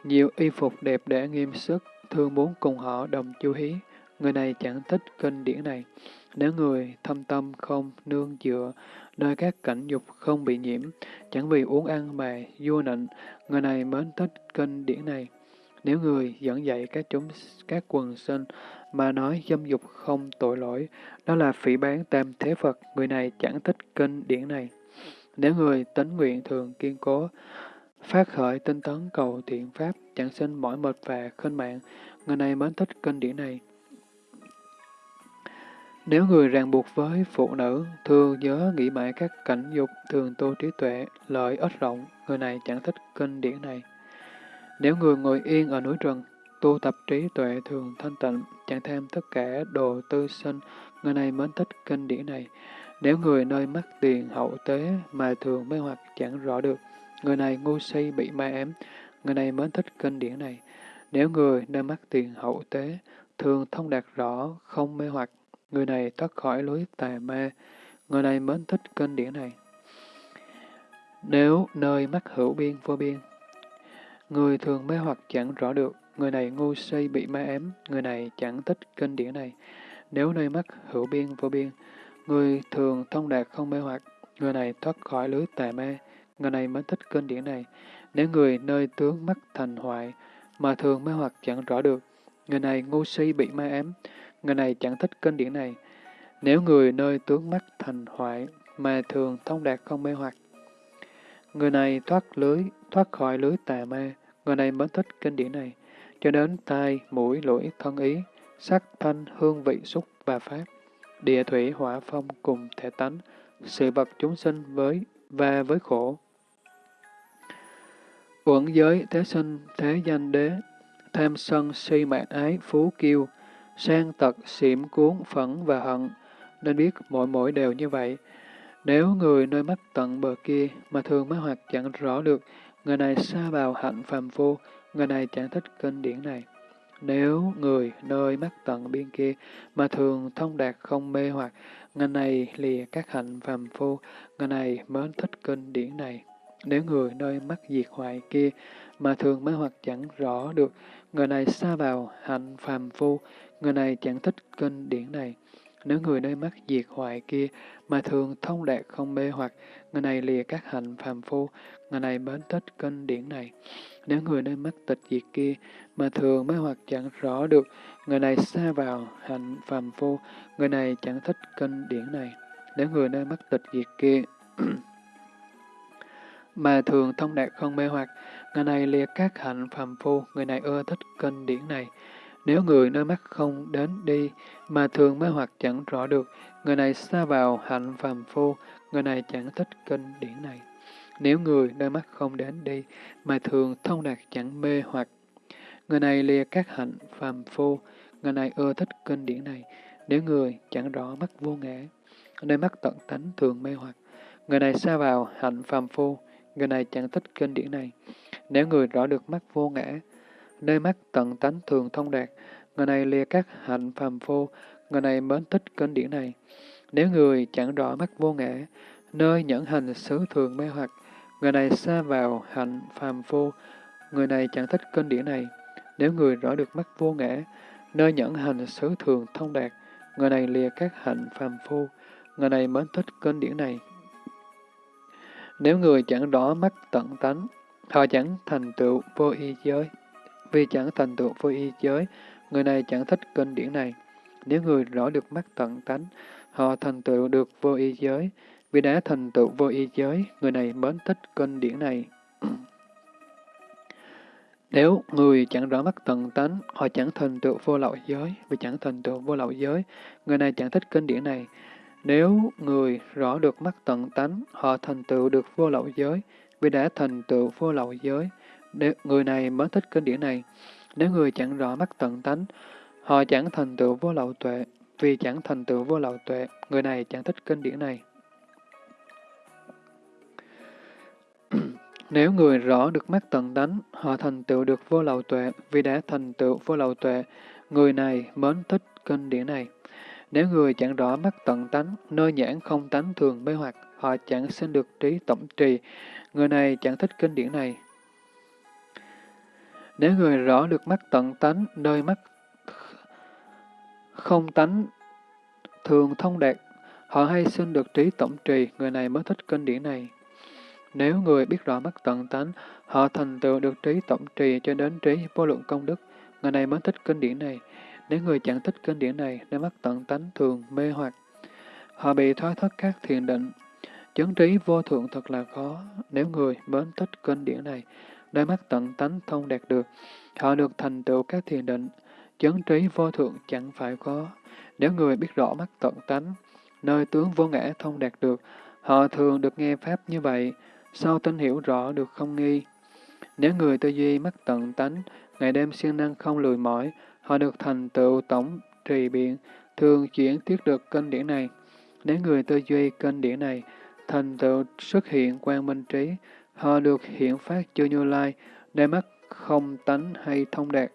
nhiều y phục đẹp đẽ nghiêm sức, thương muốn cùng họ đồng chú hí, người này chẳng thích kinh điển này. Nếu người thâm tâm không nương dựa, nơi các cảnh dục không bị nhiễm, chẳng vì uống ăn mà vua nịnh, người này mến thích kinh điển này. Nếu người dẫn dạy các chúng các quần sinh mà nói dâm dục không tội lỗi, đó là phỉ bán tam thế Phật, người này chẳng thích kinh điển này. Nếu người tính nguyện thường kiên cố, phát khởi tinh tấn cầu thiện pháp, chẳng sinh mỏi mệt và khinh mạng, người này mến thích kinh điển này. Nếu người ràng buộc với phụ nữ, thường nhớ nghĩ mãi các cảnh dục, thường tu trí tuệ, lợi ích rộng, người này chẳng thích kinh điển này. Nếu người ngồi yên ở núi rừng, tu tập trí tuệ thường thanh tịnh, chẳng tham tất cả đồ tư sinh, người này mến thích kinh điển này. Nếu người nơi mắt tiền hậu tế mà thường mê hoặc chẳng rõ được, người này ngu si bị ma ám, người này mến thích kinh điển này. Nếu người nơi mắt tiền hậu tế thường thông đạt rõ, không mê hoặc, người này thoát khỏi lối tà ma, người này mến thích kinh điển này. Nếu nơi mắt hữu biên vô biên, người thường mê hoặc chẳng rõ được, người này ngu si bị ma ám, người này chẳng thích kinh điển này. Nếu nơi mắt hữu biên vô biên, người thường thông đạt không mê hoặc, người này thoát khỏi lưới tà ma, người này mới thích kinh điển này. Nếu người nơi tướng mắt thành hoại, mà thường mê hoặc chẳng rõ được, người này ngu si bị ma ám, người này chẳng thích kinh điển này. Nếu người nơi tướng mắt thành hoại, mà thường thông đạt không mê hoặc, người này thoát lưới, thoát khỏi lưới tà ma, người này mới thích kinh điển này cho đến tai, mũi, lưỡi, thân ý, sắc, thanh, hương vị, xúc và pháp, địa thủy, hỏa, phong cùng thể tánh, sự vật chúng sinh với và với khổ. Uẩn giới, thế sinh, thế danh đế, tham sân, si mạng ái, phú kiêu, sang tật, xỉm cuốn, phẫn và hận, nên biết mỗi mỗi đều như vậy. Nếu người nơi mắt tận bờ kia mà thường mới hoặc chẳng rõ được, người này xa vào hạnh phàm phu, người này chẳng thích kinh điển này. Nếu người nơi mắt tận biên kia mà thường thông đạt không mê hoặc, người này lìa các hạnh phàm phu, người này mến thích kinh điển này. Nếu người nơi mắt diệt hoại kia mà thường mê hoặc chẳng rõ được, người này xa vào hạnh phàm phu, người này chẳng thích kinh điển này. Nếu người nơi mắt diệt hoại kia mà thường thông đạt không mê hoặc, người này lìa các hạnh phàm phu, người này mến thích kinh điển này. Nếu người nơi mắt tịch diệt kia mà thường mới hoặc chẳng rõ được, người này xa vào hạnh phàm phu, người này chẳng thích kinh điển này. Nếu người nơi mắt tịch diệt kia mà thường thông đạt không mê hoặc, người này liệt các hạnh phàm phu, người này ưa thích kinh điển này. Nếu người nơi mắt không đến đi, mà thường mê hoặc chẳng rõ được, người này xa vào hạnh phàm phu, người này chẳng thích kinh điển này. Nếu người nơi mắt không đến đi, mà thường thông đạt chẳng mê hoặc, người này lìa các hạnh phàm phu, người này ưa thích kinh điển này. Nếu người chẳng rõ mắt vô ngã, nơi mắt tận tánh thường mê hoặc, người này xa vào hạnh phàm phu, người này chẳng thích kinh điển này. Nếu người rõ được mắt vô ngã, nơi mắt tận tánh thường thông đạt, người này lìa các hạnh phàm phu, người này mến thích kinh điển này. Nếu người chẳng rõ mắt vô ngã, nơi nhẫn hành xứ thường mê hoặc, Người này xa vào hạnh phàm phu, người này chẳng thích kinh điển này. Nếu người rõ được mắt vô ngã, nơi nhẫn hành xứ thường thông đạt, người này lìa các hạnh phàm phu, người này mến thích kinh điển này. Nếu người chẳng rõ mắt tận tánh, họ chẳng thành tựu vô y giới. Vì chẳng thành tựu vô y giới, người này chẳng thích kinh điển này. Nếu người rõ được mắt tận tánh, họ thành tựu được vô y giới. Vì đã thành tựu vô y giới, người này mến thích kinh điển này. Nếu người chẳng rõ mắt tận tánh, họ chẳng thành tựu vô lậu giới, vì chẳng thành tựu vô lậu giới, người này chẳng thích kinh điển này. Nếu người rõ được mắt tận tánh, họ thành tựu được vô lậu giới, vì đã thành tựu vô lậu giới, nếu người này mới thích kinh điển này. Nếu người chẳng rõ mắt tận tánh, họ chẳng thành tựu vô lậu tuệ, vì chẳng thành tựu vô lậu tuệ, người này chẳng thích kinh điển này. Nếu người rõ được mắt tận tánh, họ thành tựu được vô lậu tuệ, vì đã thành tựu vô lậu tuệ, người này mến thích kinh điển này. Nếu người chẳng rõ mắt tận tánh, nơi nhãn không tánh thường mê hoặc, họ chẳng sinh được trí tổng trì, người này chẳng thích kinh điển này. Nếu người rõ được mắt tận tánh, nơi mắt không tánh thường thông đạt, họ hay sinh được trí tổng trì, người này mới thích kinh điển này. Nếu người biết rõ mắt tận tánh, Họ thành tựu được trí tổng trì cho đến trí vô lượng công đức, người này mới thích kinh điển này. Nếu người chẳng thích kinh điển này, nên mắt tận tánh thường mê hoặc. Họ bị thoái thất các thiền định. Chứng trí vô thượng thật là khó. Nếu người mến thích kinh điển này, nên mắt tận tánh thông đạt được, họ được thành tựu các thiền định. Chứng trí vô thượng chẳng phải khó. Nếu người biết rõ mắt tận tánh, nơi tướng vô ngã thông đạt được, họ thường được nghe Pháp như vậy, sau tin hiểu rõ được không nghi. Nếu người tư duy mắt tận tánh, ngày đêm siêng năng không lười mỏi, họ được thành tựu tổng trì biện, thường chuyển tiết được kinh điển này. Nếu người tư duy kinh điển này, thành tựu xuất hiện quan minh trí, họ được hiện phát chư như lai, đôi mắt không tánh hay thông đạt.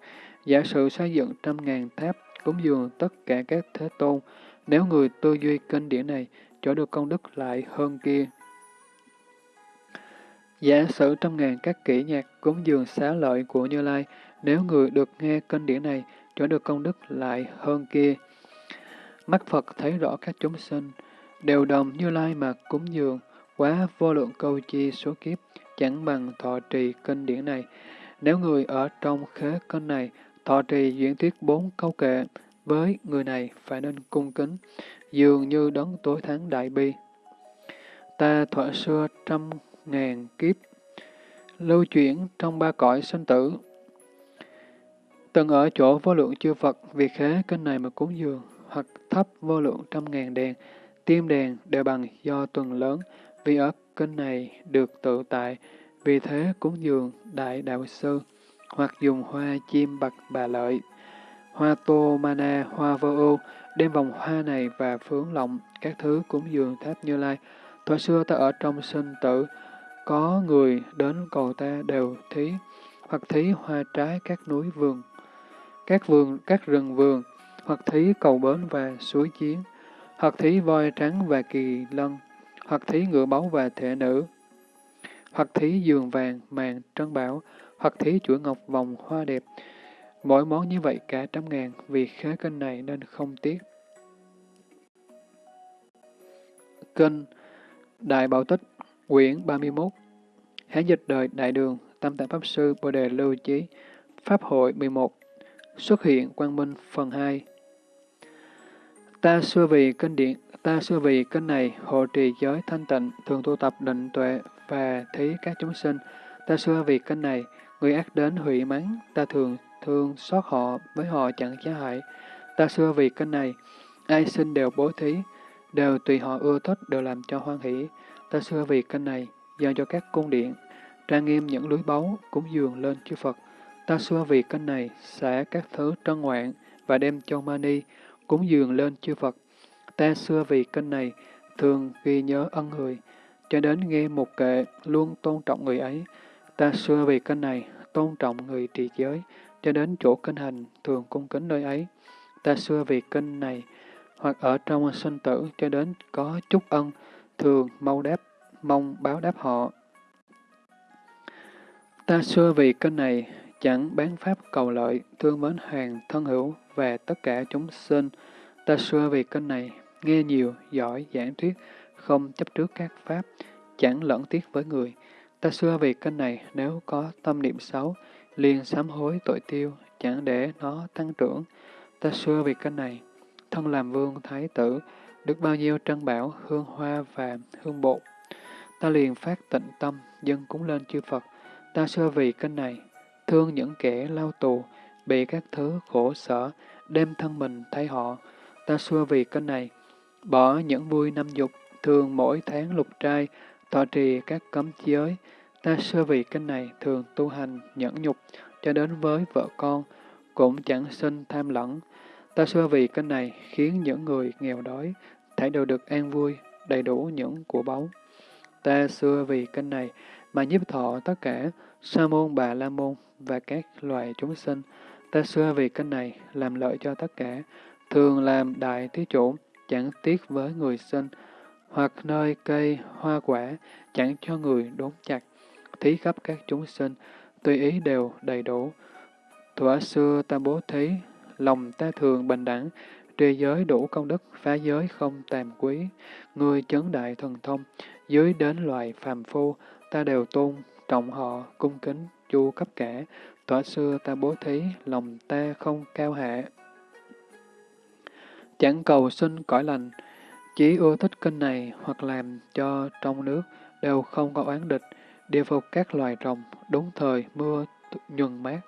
Giả sử xây dựng trăm ngàn tháp, cúng dường tất cả các thế tôn, nếu người tư duy kinh điển này, chỗ được công đức lại hơn kia. Giả sử trăm ngàn các kỹ nhạc cúng dường xá lợi của Như Lai, nếu người được nghe kinh điển này, chỗ được công đức lại hơn kia. Mắt Phật thấy rõ các chúng sinh, đều đồng Như Lai mà cúng dường, quá vô lượng câu chi số kiếp, chẳng bằng thọ trì kinh điển này. Nếu người ở trong khế kinh này, thọ trì diễn thuyết bốn câu kệ, với người này phải nên cung kính, dường như đấng tối thắng đại bi. Ta thuở xưa trăm ngàn kiếp, lưu chuyển trong ba cõi sinh tử. Từng ở chỗ vô lượng chư Phật, vì khế kinh này mà cúng dường, hoặc thấp vô lượng trăm ngàn đèn, tiêm đèn đều bằng do tuần lớn, vì ở kinh này được tự tại, vì thế cúng dường đại đạo sư, hoặc dùng hoa chim bạc bà lợi, hoa tô mana, hoa vô ưu, đem vòng hoa này và phướng lộng các thứ cúng dường tháp như lai. thời xưa ta ở trong sinh tử, có người đến cầu ta đều thí, hoặc thí hoa trái các núi vườn, các vườn, các rừng vườn, hoặc thí cầu bến và suối chiến, hoặc thí voi trắng và kỳ lân, hoặc thí ngựa báu và thể nữ, hoặc thí giường vàng, màn, trân bảo, hoặc thí chuỗi ngọc vòng hoa đẹp. Mỗi món như vậy cả trăm ngàn, vì khế kênh này nên không tiếc. Kênh Đại Bảo Tích, quyển 31 Hán dịch đời Đại Đường, Tâm Tạng Pháp Sư Bồ Đề Lưu Chí, Pháp hội 11 Xuất hiện Quang Minh phần 2 Ta xưa vì kinh điện, ta xưa vì kinh này hộ trì giới thanh tịnh, thường tu tập định tuệ và thí các chúng sinh. Ta xưa vì kinh này, người ác đến hủy mắng, ta thường thương xót họ, với họ chẳng giá hại. Ta xưa vì kinh này, ai sinh đều bố thí, đều tùy họ ưa thích, đều làm cho hoan hỷ. Ta xưa vì kinh này, dâng cho các cung điện, trang nghiêm những lưới báu, cúng dường lên chư Phật. Ta xưa vì kinh này, xả các thứ trân ngoạn và đem cho mani, cúng dường lên chư Phật. Ta xưa vì kênh này, thường ghi nhớ ân người, cho đến nghe một kệ, luôn tôn trọng người ấy. Ta xưa vì kênh này, tôn trọng người trì giới, cho đến chỗ kinh hành, thường cung kính nơi ấy. Ta xưa vì kinh này, hoặc ở trong sinh tử cho đến có chút ân, thường mau đáp, mong báo đáp họ. Ta xưa vì kinh này, chẳng bán pháp cầu lợi, thương mến hàng thân hữu và tất cả chúng sinh. Ta xưa vì kênh này, nghe nhiều, giỏi, giảng thuyết, không chấp trước các pháp, chẳng lẫn tiếc với người. Ta xưa vì kênh này, nếu có tâm niệm xấu, liền sám hối tội tiêu, chẳng để nó tăng trưởng. Ta xưa vì kênh này, thân làm vương thái tử, được bao nhiêu trân bảo, hương hoa và hương bột. Ta liền phát tịnh tâm, dân cúng lên chư Phật. Ta xưa vì kênh này, thương những kẻ lao tù, bị các thứ khổ sở, đem thân mình thay họ. Ta xưa vì cái này, bỏ những vui năm dục, thường mỗi tháng lục trai, tọa trì các cấm giới. Ta xưa vì cái này thường tu hành nhẫn nhục, cho đến với vợ con, cũng chẳng sinh tham lẫn. Ta xưa vì cái này khiến những người nghèo đói, thể đều được an vui, đầy đủ những của báu. Ta xưa vì kênh này mà nhiếp thọ tất cả sa môn bà la môn và các loài chúng sinh. Ta xưa vì kênh này làm lợi cho tất cả, thường làm đại thí chủ, chẳng tiếc với người sinh, hoặc nơi cây hoa quả, chẳng cho người đốn chặt, thí khắp các chúng sinh, tùy ý đều đầy đủ. Thuở xưa ta bố thí, lòng ta thường bình đẳng, trì giới đủ công đức, phá giới không tàm quý. Người chấn đại thần thông, dưới đến loài phàm phu, ta đều tôn, trọng họ, cung kính, chu cấp cả, tỏa xưa ta bố thí, lòng ta không cao hạ. Chẳng cầu xin cõi lành, chỉ ưa thích kinh này hoặc làm cho trong nước đều không có oán địch, điều phục các loài rồng, đúng thời mưa nhuần mát.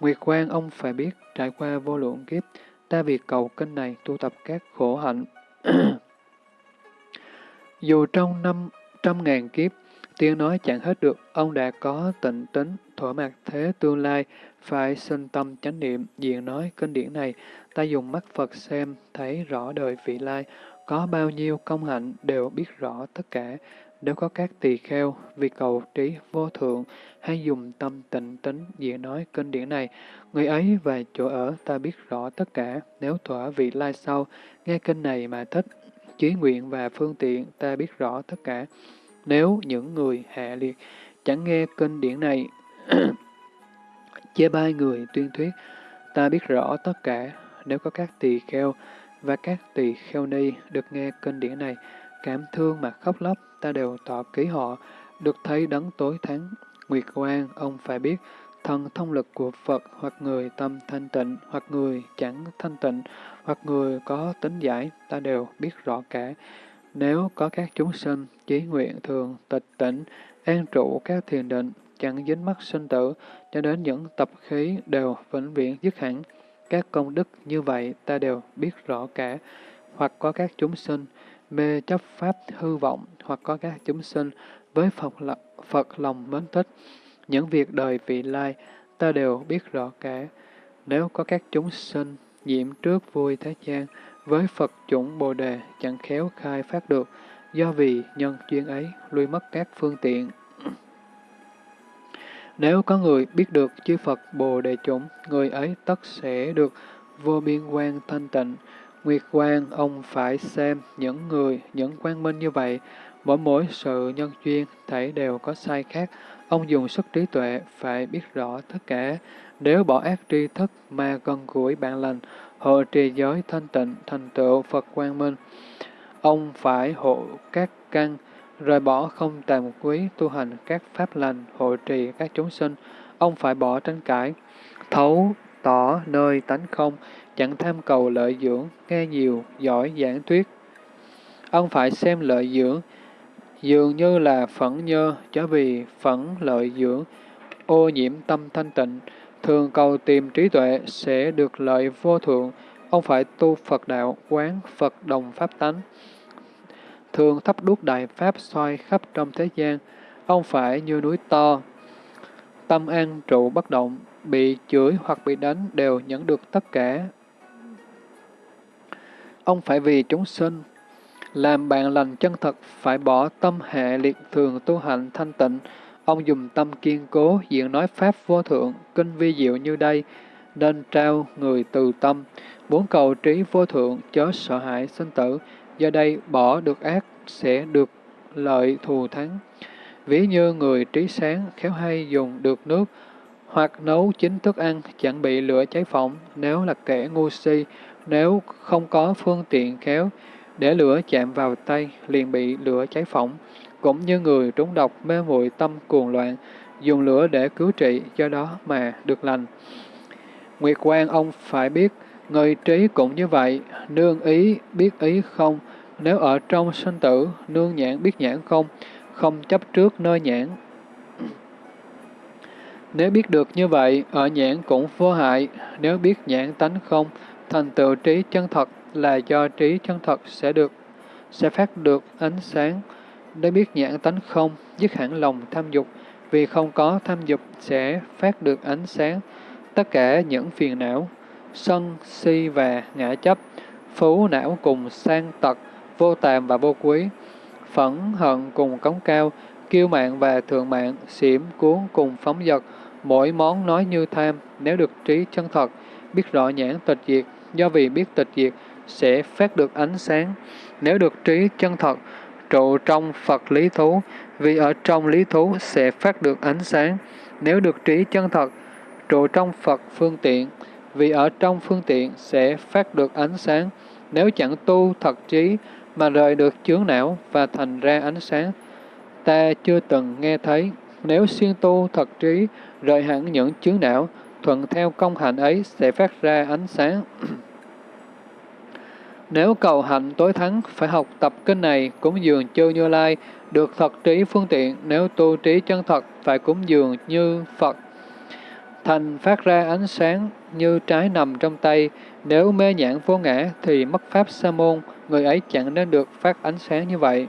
Nguyệt quan ông phải biết, trải qua vô lượng kiếp, ta vì cầu kinh này tu tập các khổ hạnh. Dù trong năm trăm ngàn kiếp, tiếng nói chẳng hết được, ông đã có tịnh tính, thỏa mặt thế tương lai, phải sinh tâm chánh niệm, diện nói kinh điển này, ta dùng mắt Phật xem, thấy rõ đời vị lai, có bao nhiêu công hạnh đều biết rõ tất cả. Nếu có các tỳ kheo vì cầu trí vô thượng, hay dùng tâm tịnh tính diện nói kinh điển này, người ấy và chỗ ở ta biết rõ tất cả. Nếu thỏa vị lai sau, nghe kinh này mà thích, chí nguyện và phương tiện ta biết rõ tất cả. Nếu những người hạ liệt chẳng nghe kinh điển này, chê bai người tuyên thuyết, ta biết rõ tất cả. Nếu có các tỳ kheo và các tỳ kheo ni được nghe kinh điển này, cảm thương mà khóc lóc, ta đều tỏ ký họ, được thấy đấng tối thắng. Nguyệt Quang, ông phải biết, thần thông lực của Phật hoặc người tâm thanh tịnh, hoặc người chẳng thanh tịnh, hoặc người có tính giải, ta đều biết rõ cả. Nếu có các chúng sinh, chí nguyện thường, tịch tỉnh, an trụ các thiền định, chẳng dính mắc sinh tử, cho đến những tập khí đều vĩnh viễn dứt hẳn. Các công đức như vậy ta đều biết rõ cả. Hoặc có các chúng sinh, mê chấp pháp hư vọng, hoặc có các chúng sinh với Phật, Phật lòng mến thích. Những việc đời vị lai, ta đều biết rõ cả. Nếu có các chúng sinh, nhiễm trước vui thế gian, với Phật chủng Bồ Đề chẳng khéo khai phát được, do vì nhân duyên ấy lui mất các phương tiện. Nếu có người biết được chư Phật Bồ Đề chủng, người ấy tất sẽ được vô biên quan thanh tịnh, Nguyệt quan. ông phải xem những người, những quan minh như vậy, mỗi mỗi sự nhân duyên, thể đều có sai khác. Ông dùng sức trí tuệ, phải biết rõ tất cả. Nếu bỏ ác tri thức mà gần gũi bạn lành, hộ trì giới thanh tịnh, thành tựu Phật quang minh. Ông phải hộ các căn, rời bỏ không tàm quý, tu hành các pháp lành, hộ trì các chúng sinh. Ông phải bỏ tranh cãi, thấu tỏ nơi tánh không, chẳng tham cầu lợi dưỡng, nghe nhiều, giỏi giảng thuyết. Ông phải xem lợi dưỡng, dường như là phẫn nhơ, cho vì phẫn lợi dưỡng, ô nhiễm tâm thanh tịnh, thường cầu tìm trí tuệ sẽ được lợi vô thượng. Ông phải tu Phật đạo, quán Phật đồng pháp tánh. Thường thắp đuốc đại pháp soi khắp trong thế gian. Ông phải như núi to, tâm an trụ bất động, bị chửi hoặc bị đánh đều nhận được tất cả Ông phải vì chúng sinh, làm bạn lành chân thật, phải bỏ tâm hệ liệt thường tu hành thanh tịnh. Ông dùng tâm kiên cố, diện nói Pháp vô thượng, kinh vi diệu như đây, nên trao người từ tâm, muốn cầu trí vô thượng, chớ sợ hãi sinh tử, do đây bỏ được ác sẽ được lợi thù thắng. Ví như người trí sáng, khéo hay dùng được nước, hoặc nấu chín thức ăn, chẳng bị lửa cháy phỏng, nếu là kẻ ngu si, nếu không có phương tiện khéo, để lửa chạm vào tay, liền bị lửa cháy phỏng. Cũng như người trúng độc mê muội tâm cuồng loạn, dùng lửa để cứu trị, do đó mà được lành. Nguyệt quan ông phải biết, người trí cũng như vậy, nương ý, biết ý không, nếu ở trong sinh tử, nương nhãn biết nhãn không, không chấp trước nơi nhãn. Nếu biết được như vậy, ở nhãn cũng vô hại, nếu biết nhãn tánh không, Thành tựu trí chân thật là do trí chân thật sẽ được sẽ phát được ánh sáng. Để biết nhãn tánh không, dứt hẳn lòng tham dục, vì không có tham dục sẽ phát được ánh sáng. Tất cả những phiền não, sân, si và ngã chấp, phú não cùng sang tật, vô tàm và vô quý, phẫn hận cùng cống cao, kiêu mạng và thượng mạng, xỉm cuốn cùng phóng dật, mỗi món nói như tham, nếu được trí chân thật, biết rõ nhãn tịch diệt, do vì biết tịch diệt sẽ phát được ánh sáng. Nếu được trí chân thật, trụ trong Phật lý thú, vì ở trong lý thú sẽ phát được ánh sáng. Nếu được trí chân thật, trụ trong Phật phương tiện, vì ở trong phương tiện sẽ phát được ánh sáng. Nếu chẳng tu thật trí mà rời được chướng não và thành ra ánh sáng, ta chưa từng nghe thấy. nếu xuyên tu thật trí, rời hẳn những chướng não, thuận theo công hạnh ấy sẽ phát ra ánh sáng. Nếu cầu hạnh tối thắng, phải học tập kinh này, cúng dường chư Như Lai, được thật trí phương tiện, nếu tu trí chân thật, phải cúng dường như Phật. Thành phát ra ánh sáng như trái nằm trong tay, nếu mê nhãn vô ngã thì mất pháp sa môn, người ấy chẳng nên được phát ánh sáng như vậy.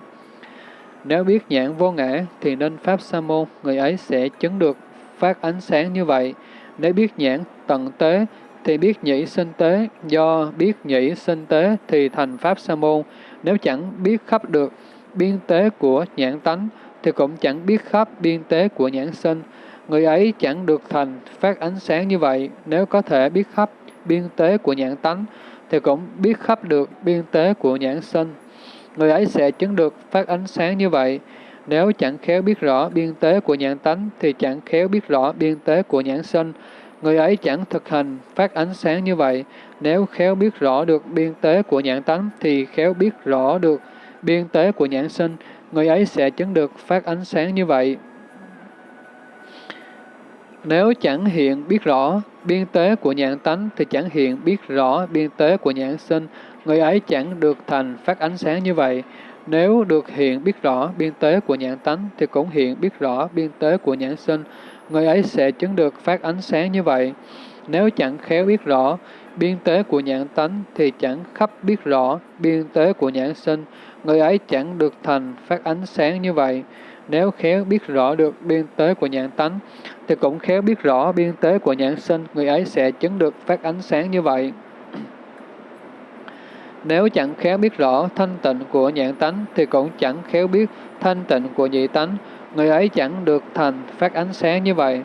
Nếu biết nhãn vô ngã thì nên pháp sa môn, người ấy sẽ chứng được phát ánh sáng như vậy. Nếu biết nhãn tận tế thì biết nhĩ sinh tế, do biết nhĩ sinh tế thì thành pháp sa môn. Nếu chẳng biết khắp được biên tế của nhãn tánh thì cũng chẳng biết khắp biên tế của nhãn sinh. Người ấy chẳng được thành phát ánh sáng như vậy. Nếu có thể biết khắp biên tế của nhãn tánh thì cũng biết khắp được biên tế của nhãn sinh. Người ấy sẽ chứng được phát ánh sáng như vậy. Nếu chẳng khéo biết rõ biên tế của nhãn tánh thì chẳng khéo biết rõ biên tế của nhãn sinh. Người ấy chẳng thực hành phát ánh sáng như vậy. Nếu khéo biết rõ được biên tế của nhãn tánh thì khéo biết rõ được biên tế của nhãn sinh. Người ấy sẽ chứng được phát ánh sáng như vậy. Nếu chẳng hiện biết rõ biên tế của nhãn tánh thì chẳng hiện biết rõ biên tế của nhãn sinh, người ấy chẳng được thành phát ánh sáng như vậy. Nếu được hiện biết rõ biên tế của nhãn tánh thì cũng hiện biết rõ biên tế của nhãn sinh, người ấy sẽ chứng được phát ánh sáng như vậy. Nếu chẳng khéo biết rõ biên tế của nhãn tánh thì chẳng khắp biết rõ biên tế của nhãn sinh, người ấy chẳng được thành phát ánh sáng như vậy. Nếu khéo biết rõ được biên tế của nhãn tánh, thì cũng khéo biết rõ biên tế của nhãn sinh, người ấy sẽ chứng được phát ánh sáng như vậy. Nếu chẳng khéo biết rõ thanh tịnh của nhãn tánh, thì cũng chẳng khéo biết thanh tịnh của nhị tánh, người ấy chẳng được thành phát ánh sáng như vậy.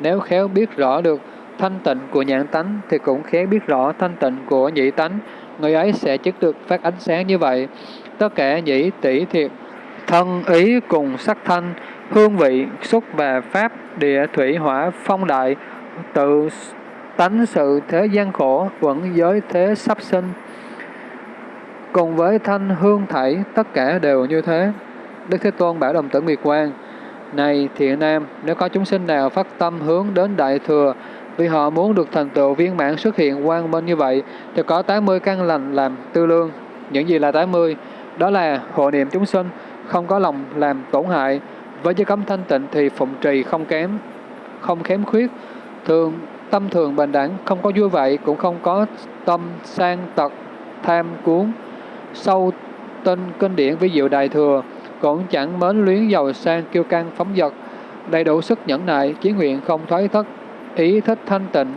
Nếu khéo biết rõ được thanh tịnh của nhãn tánh, thì cũng khéo biết rõ thanh tịnh của nhị tánh, người ấy sẽ chứng được phát ánh sáng như vậy. Tất cả nhĩ tỷ thiệt thân ý cùng sắc thanh, hương vị, xúc và pháp, địa thủy hỏa phong đại, tự tánh sự thế gian khổ, vẫn giới thế sắp sinh. Cùng với thanh hương thảy, tất cả đều như thế. Đức Thế Tôn bảo đồng tử Nguyệt Quang, này thiện nam, nếu có chúng sinh nào phát tâm hướng đến Đại Thừa, vì họ muốn được thành tựu viên mãn xuất hiện quang minh như vậy, thì có 80 căn lành làm tư lương. Những gì là 80? Đó là hộ niệm chúng sinh, không có lòng làm tổn hại. Với giới cấm thanh tịnh thì phụng trì không kém, không kém khuyết. Thường tâm thường bình đẳng, không có vui vậy, cũng không có tâm sang tật, tham cuốn. Sâu tinh kinh điển với diệu đại thừa, cũng chẳng mến luyến giàu sang kiêu căng phóng dật đầy đủ sức nhẫn nại, chí nguyện không thoái thất, ý thích thanh tịnh.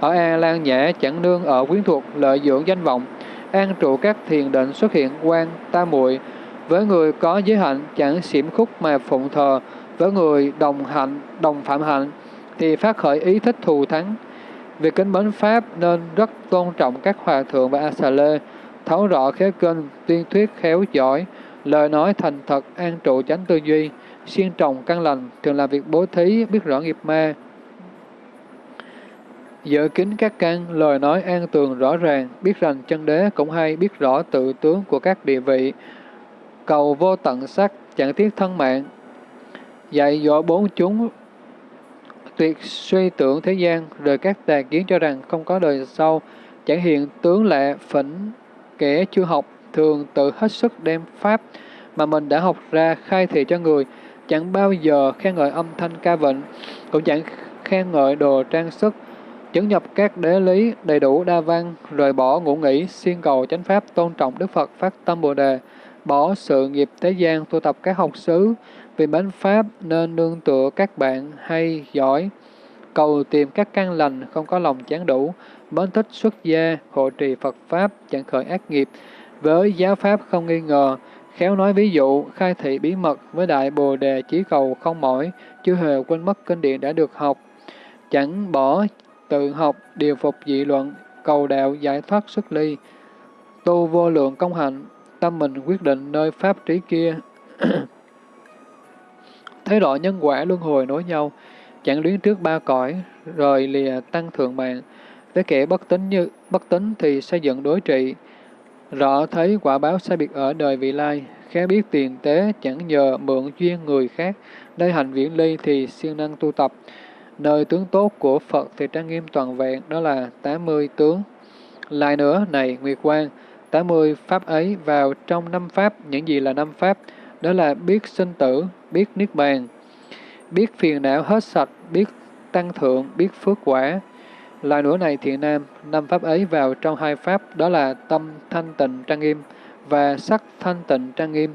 Ở A Lan Nhã chẳng nương ở quyến thuộc lợi dưỡng danh vọng, an trụ các thiền định xuất hiện quan ta muội. Với người có giới hạnh chẳng xiểm khúc mà phụng thờ, với người đồng hạnh, đồng phạm hạnh, thì phát khởi ý thích thù thắng. Việc kính mến Pháp nên rất tôn trọng các hòa thượng và A-xà lê, thấu rõ khéo kinh, tuyên thuyết khéo giỏi, lời nói thành thật, an trụ chánh tư duy, siêng trồng căn lành, thường làm việc bố thí, biết rõ nghiệp ma. Giữ kính các căn, lời nói an tường rõ ràng, biết rằng chân đế cũng hay biết rõ tự tướng của các địa vị, cầu vô tận sắc, chẳng tiếc thân mạng. Dạy dỗ bốn chúng tuyệt suy tưởng thế gian, rồi các tà kiến cho rằng không có đời sau, chẳng hiện tướng lệ phỉnh, kẻ chưa học, thường tự hết sức đem pháp mà mình đã học ra khai thị cho người, chẳng bao giờ khen ngợi âm thanh ca vịnh, cũng chẳng khen ngợi đồ trang sức, chứng nhập các đế lý đầy đủ đa văn, rời bỏ ngũ nghĩ, siêng cầu chánh pháp, tôn trọng Đức Phật, phát tâm Bồ Đề, bỏ sự nghiệp thế gian, tu tập các học xứ, vì mến Pháp nên nương tựa các bạn hay, giỏi, cầu tìm các căn lành, không có lòng chán đủ, mến thích xuất gia, hộ trì Phật Pháp, chẳng khởi ác nghiệp, với giáo Pháp không nghi ngờ, khéo nói ví dụ, khai thị bí mật với đại bồ đề chí cầu không mỏi, chưa hề quên mất kinh điển đã được học, chẳng bỏ tự học, điều phục dị luận, cầu đạo giải thoát xuất ly, tu vô lượng công hạnh, tâm mình quyết định nơi pháp trí kia. Thế độ nhân quả luân hồi nối nhau, chẳng luyến trước ba cõi, rồi lìa tăng thượng mạng. Với kẻ bất tính như bất tính thì xây dựng đối trị, rõ thấy quả báo sai biệt ở đời vị lai, khéo biết tiền tế chẳng nhờ mượn duyên người khác, nơi hành viễn ly thì siêng năng tu tập. Nơi tướng tốt của Phật thì trang nghiêm toàn vẹn, đó là 80 tướng. Lại nữa, này Nguyệt Quang, 80 pháp ấy vào trong năm pháp, những gì là năm pháp? Đó là biết sinh tử, biết niết bàn, biết phiền não hết sạch, biết tăng thượng, biết phước quả. Lại nữa này thiện nam, năm pháp ấy vào trong hai pháp, đó là tâm thanh tịnh trang nghiêm và sắc thanh tịnh trang nghiêm.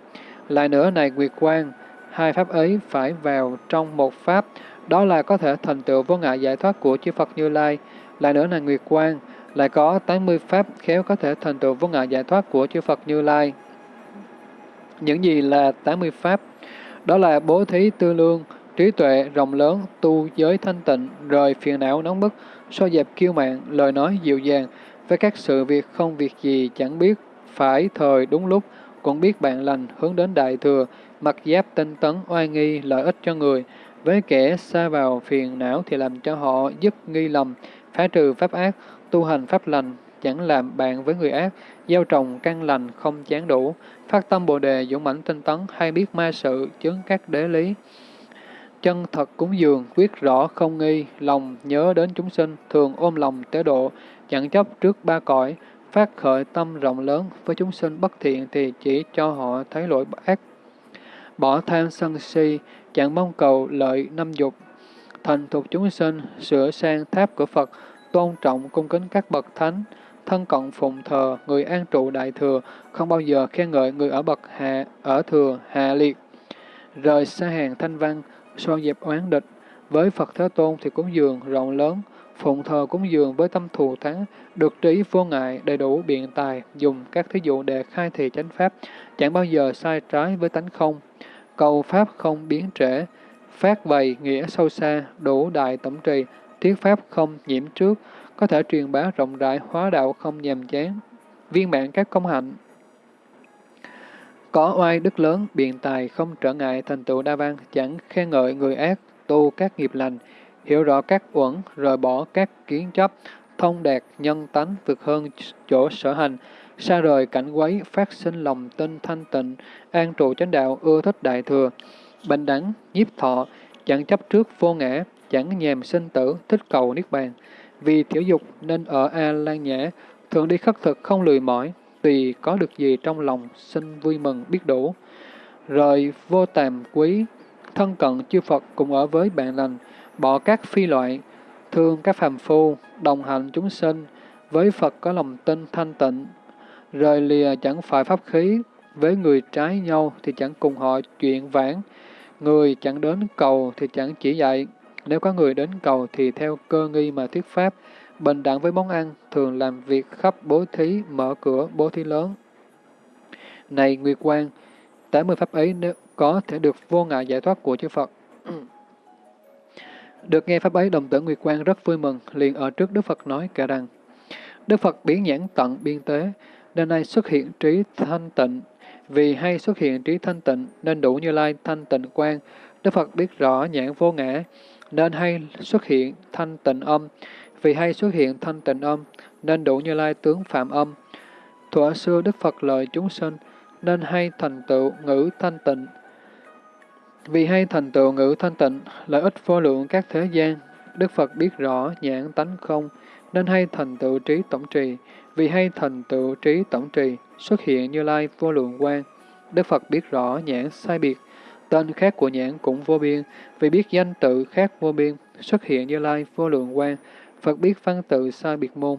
Lại nữa này Nguyệt Quang, hai pháp ấy phải vào trong một pháp, đó là có thể thành tựu vô ngại giải thoát của chư Phật Như Lai. Lại nữa là Nguyệt Quang, lại có 80 pháp khéo có thể thành tựu vô ngại giải thoát của chư Phật Như Lai. Những gì là 80 pháp? Đó là bố thí tư lương, trí tuệ rộng lớn, tu giới thanh tịnh, rời phiền não nóng bức, so dẹp kiêu mạn lời nói dịu dàng, với các sự việc không việc gì chẳng biết, phải thời đúng lúc, cũng biết bạn lành, hướng đến đại thừa, mặc giáp tinh tấn, oai nghi, lợi ích cho người, với kẻ xa vào phiền não thì làm cho họ dứt nghi lầm, phá trừ pháp ác, tu hành pháp lành, chẳng làm bạn với người ác, gieo trồng căn lành không chán đủ, phát tâm bồ đề dũng mãnh tinh tấn hay biết ma sự, chứng các đế lý. Chân thật cúng dường, quyết rõ không nghi, lòng nhớ đến chúng sinh, thường ôm lòng tế độ, chẳng chấp trước ba cõi, phát khởi tâm rộng lớn với chúng sinh bất thiện thì chỉ cho họ thấy lỗi ác. Bỏ tham sân si, chẳng mong cầu lợi năm dục, thành thuộc chúng sinh, sửa sang tháp của Phật, tôn trọng cung kính các bậc thánh, thân cận phụng thờ, người an trụ đại thừa, không bao giờ khen ngợi người ở bậc hạ, ở thừa, hạ liệt. Rời xa hàng thanh văn, so dẹp oán địch, với Phật Thế Tôn thì cúng dường rộng lớn, phụng thờ cúng dường với tâm thù thắng, được trí vô ngại, đầy đủ biện tài, dùng các thí dụ để khai thị chánh pháp, chẳng bao giờ sai trái với tánh không. Cầu pháp không biến trễ, phát bày nghĩa sâu xa, đủ đại tổng trì, thuyết pháp không nhiễm trước, có thể truyền bá rộng rãi, hóa đạo không nhàm chán, viên mãn các công hạnh. Có oai đức lớn, biện tài, không trở ngại thành tựu đa văn, chẳng khen ngợi người ác, tu các nghiệp lành, hiểu rõ các uẩn, rời bỏ các kiến chấp, thông đạt nhân tánh vượt hơn chỗ sở hành, xa rời cảnh quấy, phát sinh lòng tinh thanh tịnh, an trụ chánh đạo, ưa thích đại thừa, bình đẳng, nhiếp thọ, chẳng chấp trước vô ngã, chẳng nhèm sinh tử, thích cầu niết bàn. Vì thiểu dục nên ở A Lan Nhã, thường đi khất thực không lười mỏi, tỳ có được gì trong lòng, xin vui mừng biết đủ. Rời vô tàm quý, thân cận chư Phật cùng ở với bạn lành, bỏ các phi loại, thương các phàm phu, đồng hành chúng sinh, với Phật có lòng tin thanh tịnh, rời lìa chẳng phải pháp khí, với người trái nhau thì chẳng cùng họ chuyện vãng người chẳng đến cầu thì chẳng chỉ dạy, nếu có người đến cầu thì theo cơ nghi mà thuyết pháp, bình đẳng với món ăn, thường làm việc khắp bố thí, mở cửa bố thí lớn. Này Nguyệt Quang, 80 pháp ấy nếu có thể được vô ngại giải thoát của chư Phật. được nghe pháp ấy, đồng tử Nguyệt Quang rất vui mừng, liền ở trước Đức Phật nói kể rằng, Đức Phật biến nhãn tận biên tế, nên nay xuất hiện trí thanh tịnh, vì hay xuất hiện trí thanh tịnh nên đủ như lai thanh tịnh quang. Đức Phật biết rõ nhãn vô ngã, nên hay xuất hiện thanh tịnh âm, vì hay xuất hiện thanh tịnh âm, nên đủ như lai tướng phạm âm. Thuở xưa Đức Phật lời chúng sinh, nên hay thành tựu ngữ thanh tịnh. Vì hay thành tựu ngữ thanh tịnh, lợi ích vô lượng các thế gian, Đức Phật biết rõ nhãn tánh không, nên hay thành tựu trí tổng trì. Vì hay thành tựu trí tổng trì, xuất hiện như lai vô lượng quan. Đức Phật biết rõ nhãn sai biệt, tên khác của nhãn cũng vô biên, vì biết danh tự khác vô biên, xuất hiện như lai vô lượng quan. Phật biết văn tự sai biệt môn,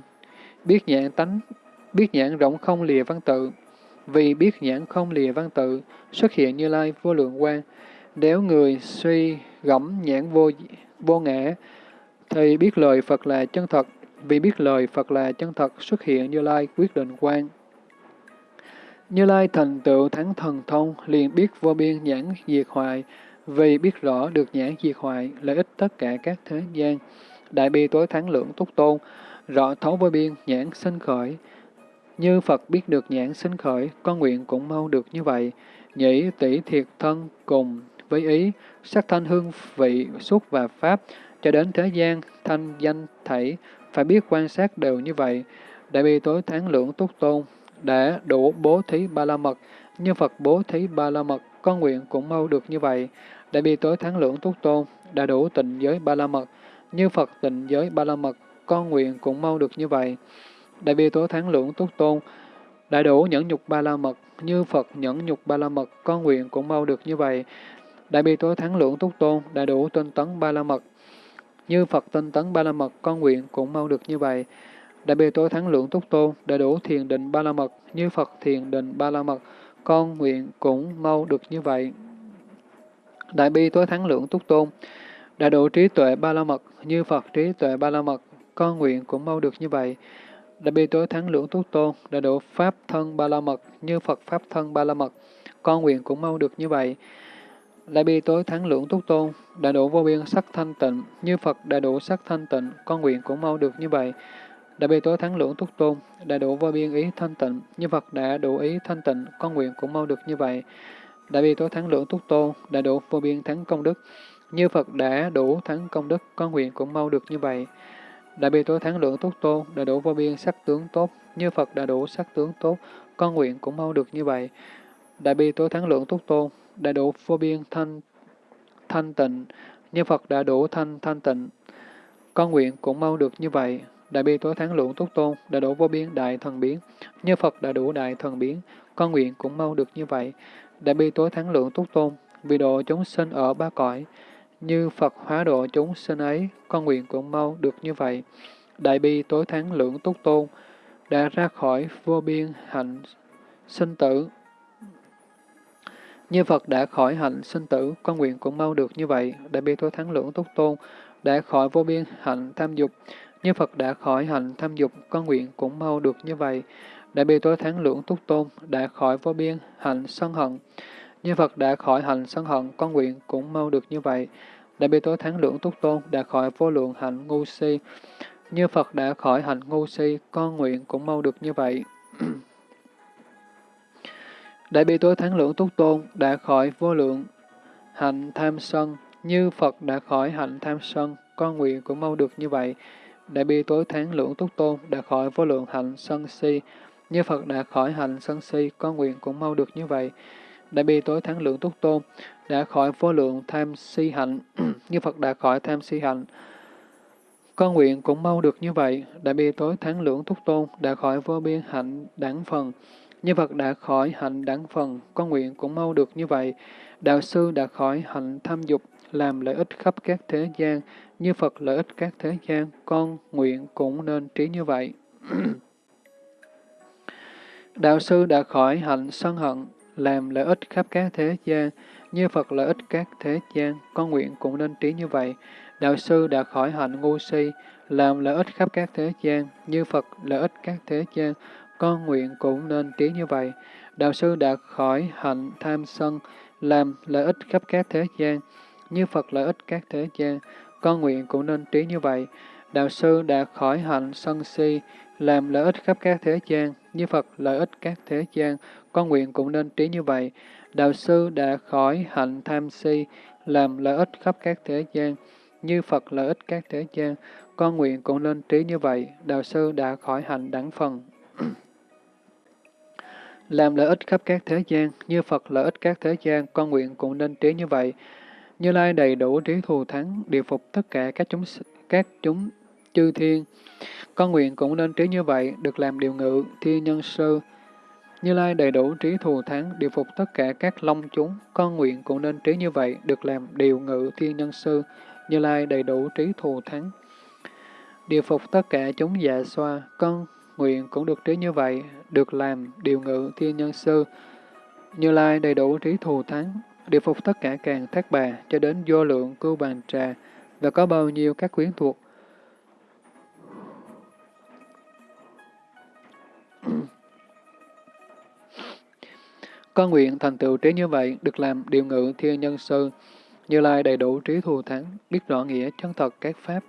biết nhãn tánh, biết nhãn rộng không lìa văn tự, vì biết nhãn không lìa văn tự, xuất hiện như lai vô lượng quan. Nếu người suy gẫm nhãn vô vô ngã, thì biết lời Phật là chân thật, vì biết lời Phật là chân thật xuất hiện Như Lai quyết định quan. Như Lai thành tựu thắng thần thông, liền biết vô biên nhãn diệt hoại, vì biết rõ được nhãn diệt hoại, lợi ích tất cả các thế gian. Đại bi tối thắng lượng túc tôn, rõ thấu vô biên nhãn sinh khởi. Như Phật biết được nhãn sinh khởi, con nguyện cũng mau được như vậy. Nhĩ tỷ thiệt thân cùng với ý, sắc thanh hương vị, xúc và pháp, cho đến thế gian, thanh danh thảy, phải biết quan sát đều như vậy. Đại bi tối tháng lượng túc tôn, đã đủ bố thí ba la mật, như Phật bố thí ba la mật, con nguyện cũng mau được như vậy. Đại bi tối thắng lượng túc tôn, đã đủ tịnh giới ba la mật, như Phật tịnh giới ba la mật, con nguyện cũng mau được như vậy. Đại bi tối thắng lượng túc tôn, đại đủ nhẫn nhục ba la mật, như Phật nhẫn nhục ba la mật, con nguyện cũng mau được như vậy. Đại bi tối thắng lượng túc tôn, đại đủ tinh tấn ba la mật, như Phật tinh tấn ba la mật, con nguyện cũng mau được như vậy. Đại bi tối thắng lượng túc tôn, đại đủ thiền định ba la mật, như Phật thiền định ba la mật, con nguyện cũng mau được như vậy. Đại bi tối thắng lượng túc tôn, đã đủ trí tuệ ba la mật, như Phật trí tuệ ba la mật, con nguyện cũng mau được như vậy. Đại bi tối thắng lưỡng túc tôn, đã đủ pháp thân ba la mật, như Phật pháp thân ba la mật, con nguyện cũng mau được như vậy. Đại bi tối thắng lưỡng túc tôn, đã đủ vô biên sắc thanh tịnh, như Phật đã đủ sắc thanh tịnh, con nguyện cũng mau được như vậy. Đại bi tối thắng lưỡng túc tôn, đã đủ vô biên ý thanh tịnh, như Phật đã đủ ý thanh tịnh, con nguyện cũng mau được như vậy. Đại bi tối thắng lưỡng túc tôn, đã đủ vô biên thắng công đức, như Phật đã đủ thắng công đức, con nguyện cũng mau được như vậy. Đại bi tối thắng lượng tốt tôn, đã đủ vô biên sắc tướng tốt, như Phật đã đủ sắc tướng tốt, con nguyện cũng mau được như vậy. Đại bi tối thắng lượng tốt tôn, đã đủ vô biên thanh thanh tịnh, như Phật đã đủ thanh thanh tịnh, con nguyện cũng mau được như vậy. Đại bi tối thắng lượng tốt tôn, đã đủ vô biên đại thần biến, như Phật đã đủ đại thần biến, con nguyện cũng mau được như vậy. Đại bi tối thắng lượng tốt tôn, vì độ chúng sinh ở ba cõi, như Phật hóa độ chúng sinh ấy, con nguyện cũng mau được như vậy. Đại bi tối thắng lượng túc tôn, đã ra khỏi vô biên hạnh sinh tử. Như Phật đã khỏi hạnh sinh tử, con nguyện cũng mau được như vậy. Đại bi tối thắng lượng túc tôn, đã khỏi vô biên hạnh tham dục. Như Phật đã khỏi hạnh tham dục, con nguyện cũng mau được như vậy. Đại bi tối thắng lượng túc tôn, đã khỏi vô biên hạnh sân hận. Như Phật đã khỏi hành sân hận, con nguyện cũng mau được như vậy. Đại bi tối thắng lượng túc tôn, đã khỏi vô lượng hạnh ngu si. Như Phật đã khỏi hạnh ngu si, con nguyện cũng mau được như vậy. Đại bi tối thắng lượng túc tôn, đã khỏi vô lượng hạnh tham sân. Như Phật đã khỏi hạnh tham sân, con nguyện cũng mau được như vậy. Đại bi tối thắng lượng túc tôn, đã khỏi vô lượng hạnh sân si. Như Phật đã khỏi hạnh sân si, con nguyện cũng mau được như vậy. Đại bi tối thắng lượng túc tôn, đã khỏi vô lượng tham si hạnh, như Phật đã khỏi tham si hạnh. Con nguyện cũng mau được như vậy, đại bi tối thắng lượng túc tôn, đã khỏi vô biên hạnh đẳng phần. Như Phật đã khỏi hạnh đẳng phần, con nguyện cũng mau được như vậy. Đạo sư đã khỏi hạnh tham dục, làm lợi ích khắp các thế gian, như Phật lợi ích các thế gian, con nguyện cũng nên trí như vậy. Đạo sư đã khỏi hạnh sân hận, làm lợi ích khắp các thế gian, như Phật lợi ích các thế gian, con nguyện cũng nên trí như vậy. Đạo sư đã khỏi hạnh ngu si, làm lợi ích khắp các thế gian, như Phật lợi ích các thế gian, con nguyện cũng nên trí như vậy. Đạo sư đã khỏi hạnh tham sân, làm lợi ích khắp các thế gian, như Phật lợi ích các thế gian, con nguyện cũng nên trí như vậy. Đạo sư đã khỏi hạnh sân si, làm lợi ích khắp các thế gian, như Phật lợi ích các thế gian, con nguyện cũng nên trí như vậy. Đạo sư đã khỏi hạnh tham si, làm lợi ích khắp các thế gian, như Phật lợi ích các thế gian, con nguyện cũng nên trí như vậy. Đạo sư đã khỏi hạnh đẳng phần. làm lợi ích khắp các thế gian, như Phật lợi ích các thế gian, con nguyện cũng nên trí như vậy. Như Lai đầy đủ trí thù thắng, điều phục tất cả các chúng các chúng chư thiên. Con nguyện cũng nên trí như vậy, được làm điều ngự, thiên nhân sư. Như Lai đầy đủ trí thù thắng, điều phục tất cả các long chúng. Con nguyện cũng nên trí như vậy, được làm điều ngự, thiên nhân sư. Như Lai đầy đủ trí thù thắng. Điều phục tất cả chúng dạ xoa, con nguyện cũng được trí như vậy, được làm điều ngự, thiên nhân sư. Như Lai đầy đủ trí thù thắng, điều phục tất cả càng thác bà, cho đến vô lượng cưu bàn trà, và có bao nhiêu các quyến thuộc, con nguyện thành tựu trí như vậy, được làm điều ngự thiên nhân sư, như lai đầy đủ trí thù thắng, biết rõ nghĩa chân thật các pháp.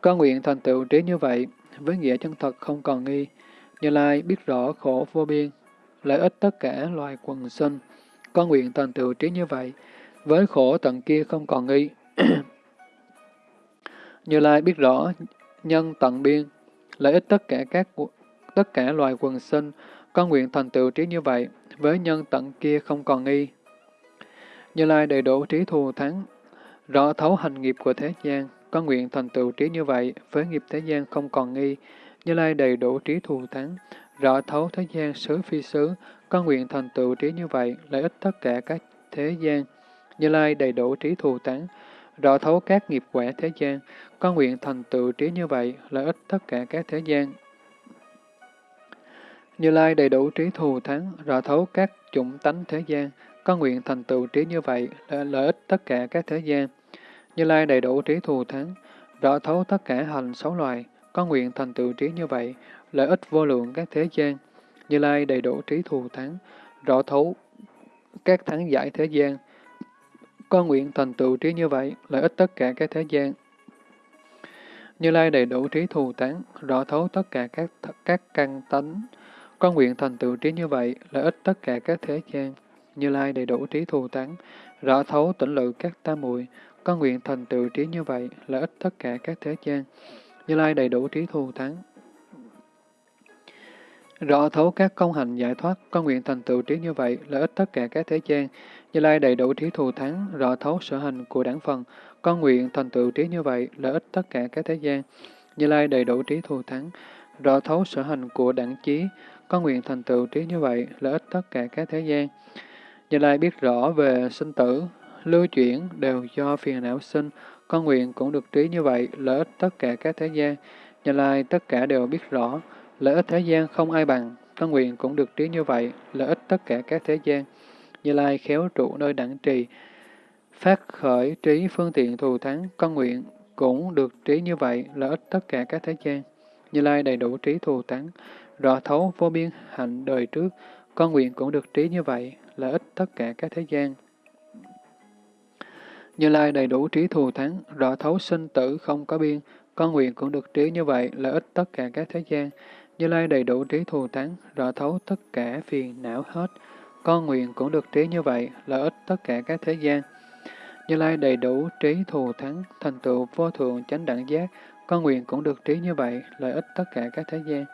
Con nguyện thành tựu trí như vậy, với nghĩa chân thật không còn nghi, như lai biết rõ khổ vô biên, lợi ích tất cả loài quần sinh. Con nguyện thành tựu trí như vậy, với khổ tận kia không còn nghi. như lai biết rõ nhân tận biên, lợi ích tất cả các tất cả loài quần sinh, con nguyện thành tựu trí như vậy, với nhân tận kia không còn nghi. Như Lai đầy đủ trí thù thắng, rõ thấu hành nghiệp của thế gian, có nguyện thành tựu trí như vậy, với nghiệp thế gian không còn nghi. Như Lai đầy đủ trí thù thắng, rõ thấu thế gian xứ phi xứ, có nguyện thành tựu trí như vậy, lợi ích tất cả các thế gian. Như Lai đầy đủ trí thù thắng, rõ thấu các nghiệp quả thế gian, có nguyện thành tựu trí như vậy, lợi ích tất cả các thế gian. Như Lai đầy đủ trí thù thắng, rõ thấu các chủng tánh thế gian, có nguyện thành tựu trí như vậy, lợi ích tất cả các thế gian. Như Lai đầy đủ trí thù thắng, rõ thấu tất cả hành xấu loài, có nguyện thành tựu trí như vậy, lợi ích vô lượng các thế gian. Như Lai đầy đủ trí thù thắng, rõ thấu các thắng giải thế gian, có nguyện thành tựu trí như vậy, lợi ích tất cả các thế gian. Như Lai đầy đủ trí thù tán, rõ thấu tất cả các các căn tánh, con nguyện thành tựu trí như vậy, lợi ích tất cả các thế gian. Như Lai đầy đủ trí thù tán, rõ thấu tỉnh lự các tam muội con nguyện thành tựu trí như vậy, lợi ích tất cả các thế gian. Như Lai đầy đủ trí thù tán, rõ thấu các công hành giải thoát, con nguyện thành tựu trí như vậy, lợi ích tất cả các thế gian. Như Lai đầy đủ trí thù thắng, rõ thấu sở hành của đảng phần, con nguyện thành tựu trí như vậy, lợi ích tất cả các thế gian. Như Lai đầy đủ trí thù thắng, rõ thấu sở hành của đẳng chí, con nguyện thành tựu trí như vậy, lợi ích tất cả các thế gian. Như Lai biết rõ về sinh tử, lưu chuyển đều do phiền não sinh, con nguyện cũng được trí như vậy, lợi ích tất cả các thế gian. Như Lai tất cả đều biết rõ, lợi ích thế gian không ai bằng, con nguyện cũng được trí như vậy, lợi ích tất cả các thế gian. Như Lai khéo trụ nơi đẳng trì, phát khởi trí phương tiện thù thắng, con nguyện cũng được trí như vậy, lợi ích tất cả các thế gian. Như Lai đầy đủ trí thù thắng, rõ thấu vô biên hạnh đời trước, con nguyện cũng được trí như vậy, lợi ích tất cả các thế gian. Như Lai đầy đủ trí thù thắng, rõ thấu sinh tử không có biên, con nguyện cũng được trí như vậy, lợi ích tất cả các thế gian. Như Lai đầy đủ trí thù thắng, rõ thấu tất cả phiền não hết, con nguyện cũng được trí như vậy, lợi ích tất cả các thế gian. Như Lai đầy đủ trí thù thắng, thành tựu vô thượng chánh đẳng giác, con nguyện cũng được trí như vậy, lợi ích tất cả các thế gian.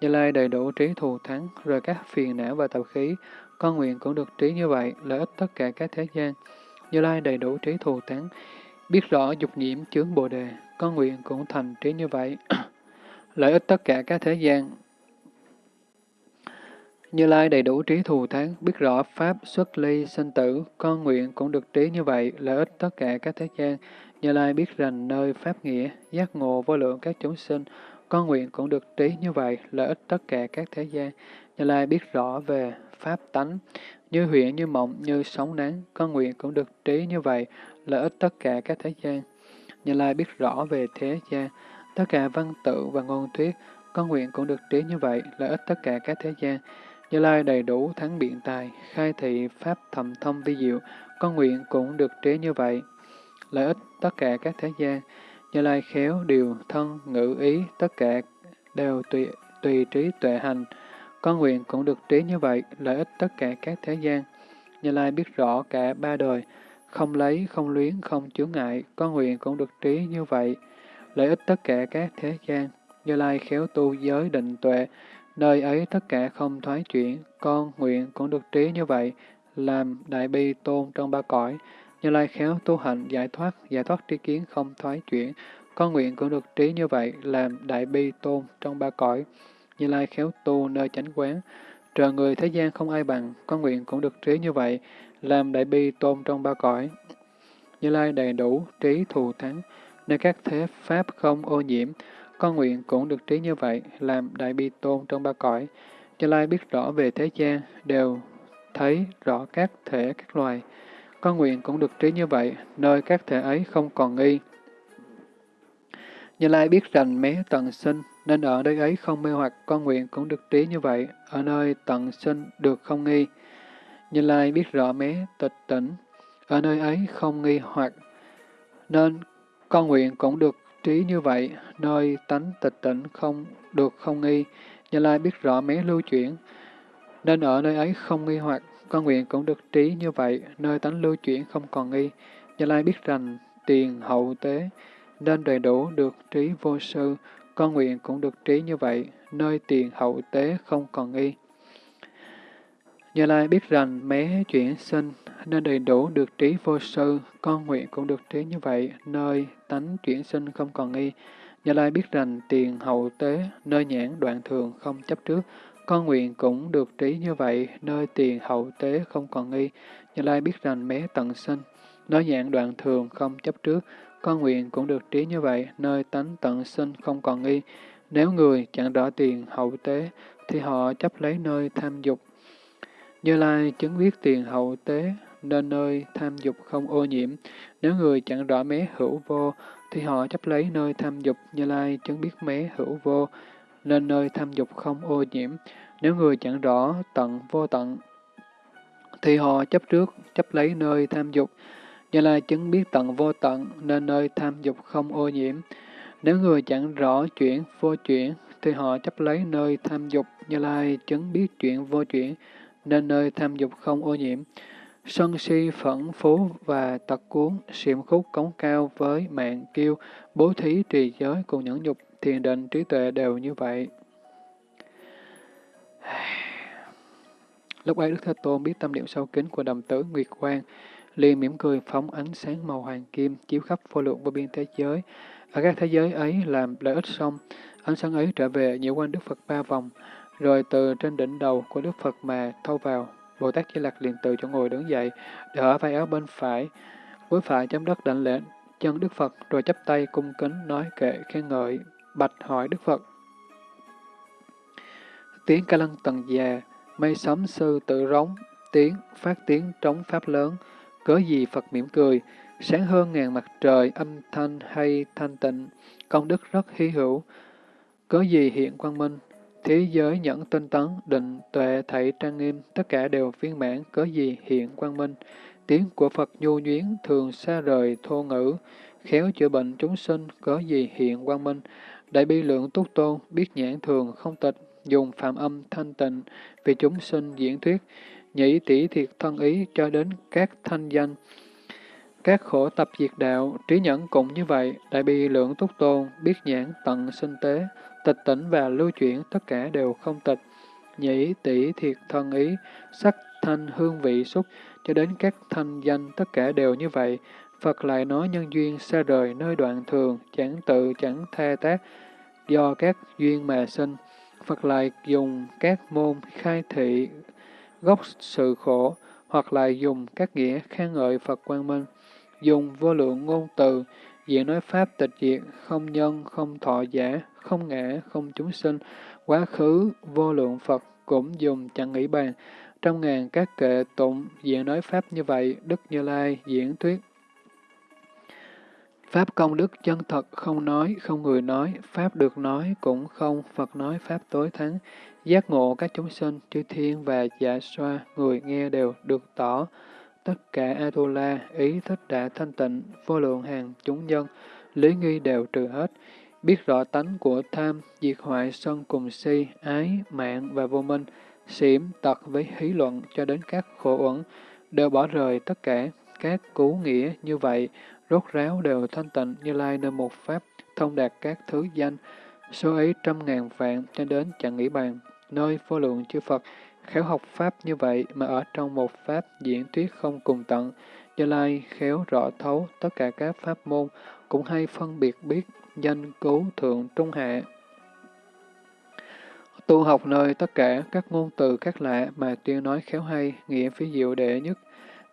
Như Lai đầy đủ trí thù thắng, rồi các phiền não và tập khí, con nguyện cũng được trí như vậy, lợi ích tất cả các thế gian. Như Lai đầy đủ trí thù thắng, biết rõ dục nhiễm chướng bồ đề, con nguyện cũng thành trí như vậy, lợi ích tất cả các thế gian. Như Lai đầy đủ trí thù thắng, biết rõ Pháp xuất ly sinh tử, con nguyện cũng được trí như vậy, lợi ích tất cả các thế gian. Như Lai biết rành nơi Pháp nghĩa, giác ngộ vô lượng các chúng sinh, con nguyện cũng được trí như vậy, lợi ích tất cả các thế gian. Như Lai biết rõ về Pháp tánh, như huyện, như mộng, như sóng nắng, con nguyện cũng được trí như vậy, lợi ích tất cả các thế gian. Như Lai biết rõ về thế gian, tất cả văn tự và ngôn thuyết, con nguyện cũng được trí như vậy, lợi ích tất cả các thế gian. Như Lai đầy đủ thắng biện tài, khai thị pháp thầm thông vi diệu, con nguyện cũng được trí như vậy. Lợi ích tất cả các thế gian, như Lai khéo điều thân ngữ ý, tất cả đều tùy, tùy trí tuệ hành. Con nguyện cũng được trí như vậy, lợi ích tất cả các thế gian. Như Lai biết rõ cả ba đời, không lấy, không luyến, không chướng ngại, con nguyện cũng được trí như vậy. Lợi ích tất cả các thế gian, Như Lai khéo tu giới định tuệ, Nơi ấy tất cả không thoái chuyển, con nguyện cũng được trí như vậy, làm đại bi tôn trong ba cõi. Như Lai khéo tu hành giải thoát, giải thoát tri kiến không thoái chuyển, con nguyện cũng được trí như vậy, làm đại bi tôn trong ba cõi. Như Lai khéo tu nơi chánh quán, trời người thế gian không ai bằng, con nguyện cũng được trí như vậy, làm đại bi tôn trong ba cõi. Như Lai đầy đủ trí thù thắng, nơi các thế pháp không ô nhiễm, con nguyện cũng được trí như vậy, làm đại bi tôn trong ba cõi. Như Lai biết rõ về thế gian, đều thấy rõ các thể các loài. Con nguyện cũng được trí như vậy, nơi các thể ấy không còn nghi. Như Lai biết rành mé tận sinh, nên ở nơi ấy không mê hoặc, con nguyện cũng được trí như vậy, ở nơi tận sinh được không nghi. Như Lai biết rõ mé tịch tỉnh, ở nơi ấy không nghi hoặc, nên con nguyện cũng được trí như vậy, nơi tánh tịch tỉnh không được không nghi, Như Lai biết rõ mé lưu chuyển, nên ở nơi ấy không nghi hoặc, con nguyện cũng được trí như vậy, nơi tánh lưu chuyển không còn nghi. Như Lai biết rằng tiền hậu tế, nên đầy đủ được trí vô sư, con nguyện cũng được trí như vậy, nơi tiền hậu tế không còn nghi. Như Lai biết rằng mé chuyển sinh nên đầy đủ được trí vô sư, con nguyện cũng được trí như vậy, nơi tánh chuyển sinh không còn nghi. Như Lai biết rằng tiền hậu tế, nơi nhãn đoạn thường không chấp trước, con nguyện cũng được trí như vậy, nơi tiền hậu tế không còn nghi. Như Lai biết rằng mé tận sinh, nói dạng đoạn thường không chấp trước, con nguyện cũng được trí như vậy, nơi tánh tận sinh không còn nghi. Nếu người chẳng rõ tiền hậu tế, thì họ chấp lấy nơi tham dục. Như Lai chứng biết tiền hậu tế, nên nơi tham dục không ô nhiễm. Nếu người chẳng rõ mé hữu vô, thì họ chấp lấy nơi tham dục. Như Lai chứng biết mé hữu vô, nên nơi tham dục không ô nhiễm. Nếu người chẳng rõ tận vô tận, thì họ chấp trước, chấp lấy nơi tham dục. Như Lai chứng biết tận vô tận, nên nơi tham dục không ô nhiễm. Nếu người chẳng rõ chuyển vô chuyển, thì họ chấp lấy nơi tham dục. Như Lai chứng biết chuyện vô chuyển, nên nơi tham dục không ô nhiễm. Sân si phẫn phú và tật cuốn, xiểm khúc cống cao với mạng kiêu, bố thí trì giới cùng nhẫn nhục, thiền định trí tuệ đều như vậy. Lúc ấy Đức Thế Tôn biết tâm niệm sâu kín của đầm tử Nguyệt Quang, liền mỉm cười phóng ánh sáng màu hoàng kim chiếu khắp vô lượng vô biên thế giới. Ở các thế giới ấy làm lợi ích xong, ánh sáng ấy trở về nhiễu quanh Đức Phật ba vòng, rồi từ trên đỉnh đầu của Đức Phật mà thâu vào. Bồ Tát Di Lặc liền từ chỗ ngồi đứng dậy, đỡ vai áo bên phải, với phải chấm đất đảnh lễ chân Đức Phật, rồi chắp tay cung kính nói kệ khen ngợi, bạch hỏi Đức Phật. Tiếng ca lăng tầng già, mây sấm sư tự rống, tiếng, phát tiếng trống pháp lớn, cớ gì Phật mỉm cười, sáng hơn ngàn mặt trời, âm thanh hay thanh tịnh, công đức rất hy hữu, cớ gì hiện quang minh, thế giới nhẫn tinh tấn, định, tuệ, thảy trang nghiêm, tất cả đều viên mãn, cớ gì hiện quang minh, tiếng của Phật nhu nhuyến, thường xa rời thô ngữ, khéo chữa bệnh chúng sinh, cớ gì hiện quang minh, đại bi lượng túc tôn, biết nhãn thường không tịch, dùng phạm âm thanh tịnh, vì chúng sinh diễn thuyết, nhĩ tỷ thiệt thân ý cho đến các thanh danh. Các khổ tập diệt đạo, trí nhẫn cũng như vậy, đại bi lượng túc tôn, biết nhãn tận sinh tế, tịch tỉnh và lưu chuyển tất cả đều không tịch. Nhĩ tỷ thiệt thân ý, sắc thanh hương vị xúc, cho đến các thanh danh tất cả đều như vậy. Phật lại nói nhân duyên xa rời nơi đoạn thường, chẳng tự chẳng tha tác, do các duyên mà sinh. Phật lại dùng các môn khai thị gốc sự khổ, hoặc là dùng các nghĩa khen ngợi Phật Quang Minh, dùng vô lượng ngôn từ, diện nói Pháp tịch diệt, không nhân, không thọ giả, không ngã, không chúng sinh, quá khứ, vô lượng Phật cũng dùng chẳng nghĩ bàn. Trong ngàn các kệ tụng, diện nói Pháp như vậy, Đức Như Lai diễn thuyết. Pháp công đức chân thật không nói, không người nói, Pháp được nói cũng không, Phật nói Pháp tối thắng, Giác ngộ các chúng sinh, chư thiên và dạ xoa, người nghe đều được tỏ. Tất cả Atula, ý thích đã thanh tịnh, vô lượng hàng chúng nhân, lý nghi đều trừ hết. Biết rõ tánh của tham, diệt hoại sân cùng si, ái, mạng và vô minh, xỉm, tật với hí luận cho đến các khổ uẩn, đều bỏ rời tất cả các cú nghĩa như vậy, rốt ráo đều thanh tịnh như lai nơi một pháp, thông đạt các thứ danh, số ấy trăm ngàn vạn cho đến chẳng nghĩ bàn nơi vô lượng chư Phật, khéo học Pháp như vậy mà ở trong một Pháp diễn thuyết không cùng tận, Như Lai khéo rõ thấu tất cả các Pháp môn, cũng hay phân biệt biết danh cứu thượng trung hạ. Tu học nơi tất cả các ngôn từ các lạ mà tuyên nói khéo hay, nghĩa phi diệu đệ nhất.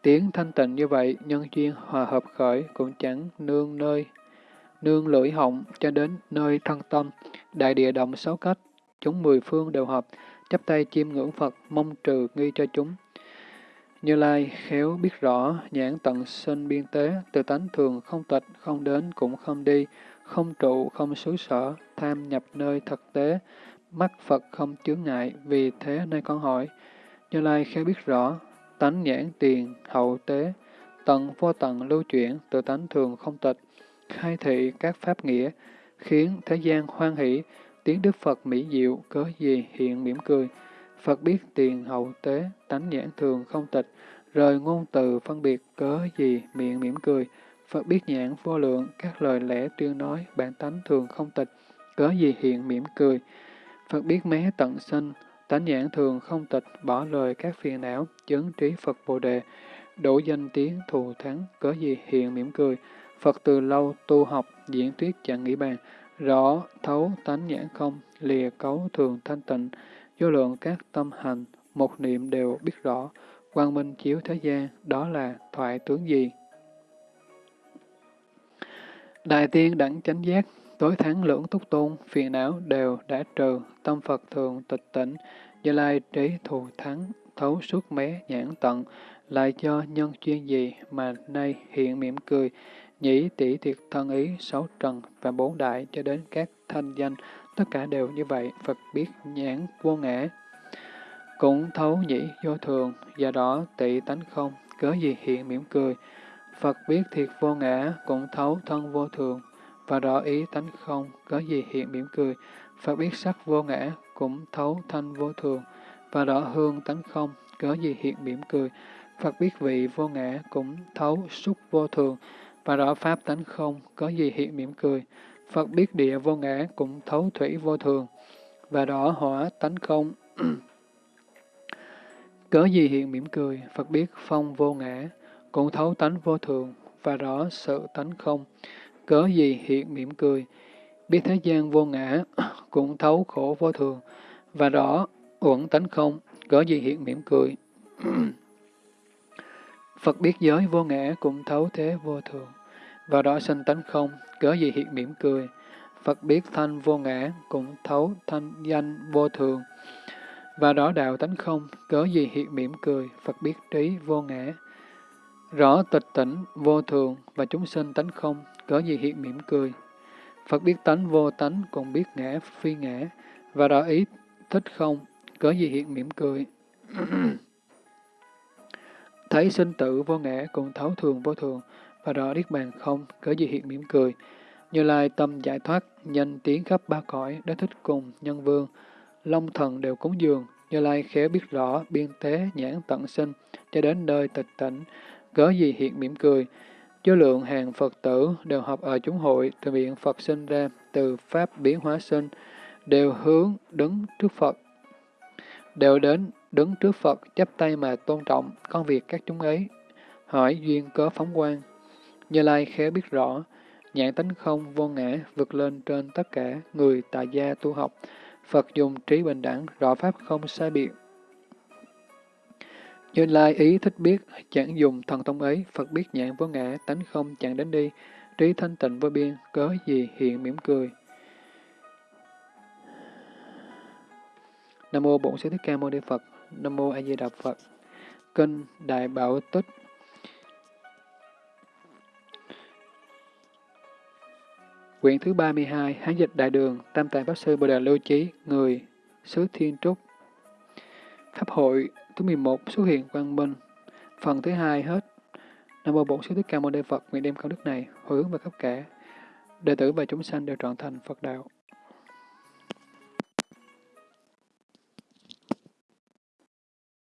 Tiếng thanh tịnh như vậy, nhân duyên hòa hợp khởi cũng chẳng nương nơi, nương lưỡi họng cho đến nơi thân tâm, đại địa động sáu cách, chúng mười phương đều hợp, chắp tay chiêm ngưỡng Phật, mong trừ nghi cho chúng. Như Lai khéo biết rõ, nhãn tận sinh biên tế, từ tánh thường không tịch, không đến cũng không đi, không trụ, không xứ sở, tham nhập nơi thực tế, mắt Phật không chướng ngại, vì thế nơi con hỏi. Như Lai khéo biết rõ, tánh nhãn tiền, hậu tế, tận vô tận lưu chuyển, tự tánh thường không tịch, khai thị các pháp nghĩa, khiến thế gian hoan hỷ, Tiếng Đức Phật mỹ diệu, cớ gì hiện mỉm cười. Phật biết tiền hậu tế, tánh nhãn thường không tịch, rời ngôn từ phân biệt, cớ gì miệng mỉm cười. Phật biết nhãn vô lượng, các lời lẽ tuyên nói, bản tánh thường không tịch, cớ gì hiện mỉm cười. Phật biết mé tận sinh, tánh nhãn thường không tịch, bỏ lời các phiền não, chứng trí Phật Bồ Đề. đủ danh tiếng thù thắng, cớ gì hiện mỉm cười. Phật từ lâu tu học, diễn thuyết chẳng nghĩ bàn, rõ thấu tánh nhãn không, lìa cấu thường thanh tịnh, vô lượng các tâm hành, một niệm đều biết rõ, quang minh chiếu thế gian, đó là thoại tướng gì? Đại tiên đẳng chánh giác, tối thắng lưỡng túc tôn, phiền não đều đã trừ, tâm Phật thường tịch tỉnh, Như Lai trí thù thắng, thấu suốt mé nhãn tận, lại cho nhân chuyên gì mà nay hiện mỉm cười, nhĩ tỷ thiệt thân ý, sáu trần và bốn đại cho đến các thanh danh, tất cả đều như vậy, Phật biết nhãn vô ngã. Cũng thấu nhĩ vô thường, do đó tị tánh không, cớ gì hiện mỉm cười. Phật biết thiệt vô ngã, cũng thấu thân vô thường, và rõ ý tánh không, có gì hiện mỉm cười. Phật biết sắc vô ngã, cũng thấu thanh vô thường, và rõ hương tánh không, có gì hiện mỉm cười. Phật biết vị vô ngã, cũng thấu xúc vô thường, và rõ pháp tánh không, có gì hiện mỉm cười. Phật biết địa vô ngã, cũng thấu thủy vô thường, và rõ hỏa tánh không, cớ gì hiện mỉm cười. Phật biết phong vô ngã, cũng thấu tánh vô thường, và rõ sự tánh không, cớ gì hiện mỉm cười. Biết thế gian vô ngã, cũng thấu khổ vô thường, và rõ uẩn tánh không, cớ gì hiện mỉm cười. Phật biết giới vô ngã, cũng thấu thế vô thường, và rõ sanh tánh không, cớ gì hiện mỉm cười. Phật biết thanh vô ngã, cũng thấu thanh danh vô thường, và rõ đạo tánh không, cớ gì hiện mỉm cười. Phật biết trí vô ngã, rõ tịch tỉnh vô thường và chúng sinh tánh không, cớ gì hiện mỉm cười. Phật biết tánh vô tánh, còn biết ngã phi ngã, và rõ ý thích không, cớ gì hiện mỉm cười. Thấy sinh tử vô ngã, còn thấu thường vô thường, và rõ niết bàn không, cớ gì hiện mỉm cười. Như Lai tâm giải thoát, nhanh tiếng khắp ba cõi, đã thích cùng nhân vương, long thần đều cúng dường, Như Lai khéo biết rõ, biên tế, nhãn tận sinh, cho đến nơi tịch tỉnh, cớ gì hiện mỉm cười số lượng hàng Phật tử đều học ở chúng hội, từ miệng Phật sinh ra, từ Pháp biến hóa sinh, đều hướng đứng trước Phật, đều đến đứng trước Phật chắp tay mà tôn trọng con việc các chúng ấy, hỏi duyên cớ phóng quang. Như Lai khéo biết rõ, nhãn tánh không vô ngã vượt lên trên tất cả người tại gia tu học, Phật dùng trí bình đẳng, rõ pháp không sai biệt, như Lai ý thích biết, chẳng dùng thần thông ấy, Phật biết nhãn vô ngã, tánh không chẳng đến đi, trí thanh tịnh vô biên, cớ gì hiện mỉm cười. Nam mô Bổn Sư Thích Ca Mâu Ni Phật. Nam mô A Di Đà Phật. Kinh Đại Bảo Tích. Quyển thứ 32, Hán dịch Đại Đường, Tam Tạng Pháp Sư Bồ Đề Lưu Chí, người xứ Thiên Trúc. Pháp hội Thứ 11 xuất hiện quang minh. Phần thứ hai hết. Nam mô Bổn Sư Thích Ca Mâu Ni Phật, nguyện đem công đức này hồi hướng vào khắp cả đệ tử và chúng sanh đều trọn thành Phật đạo.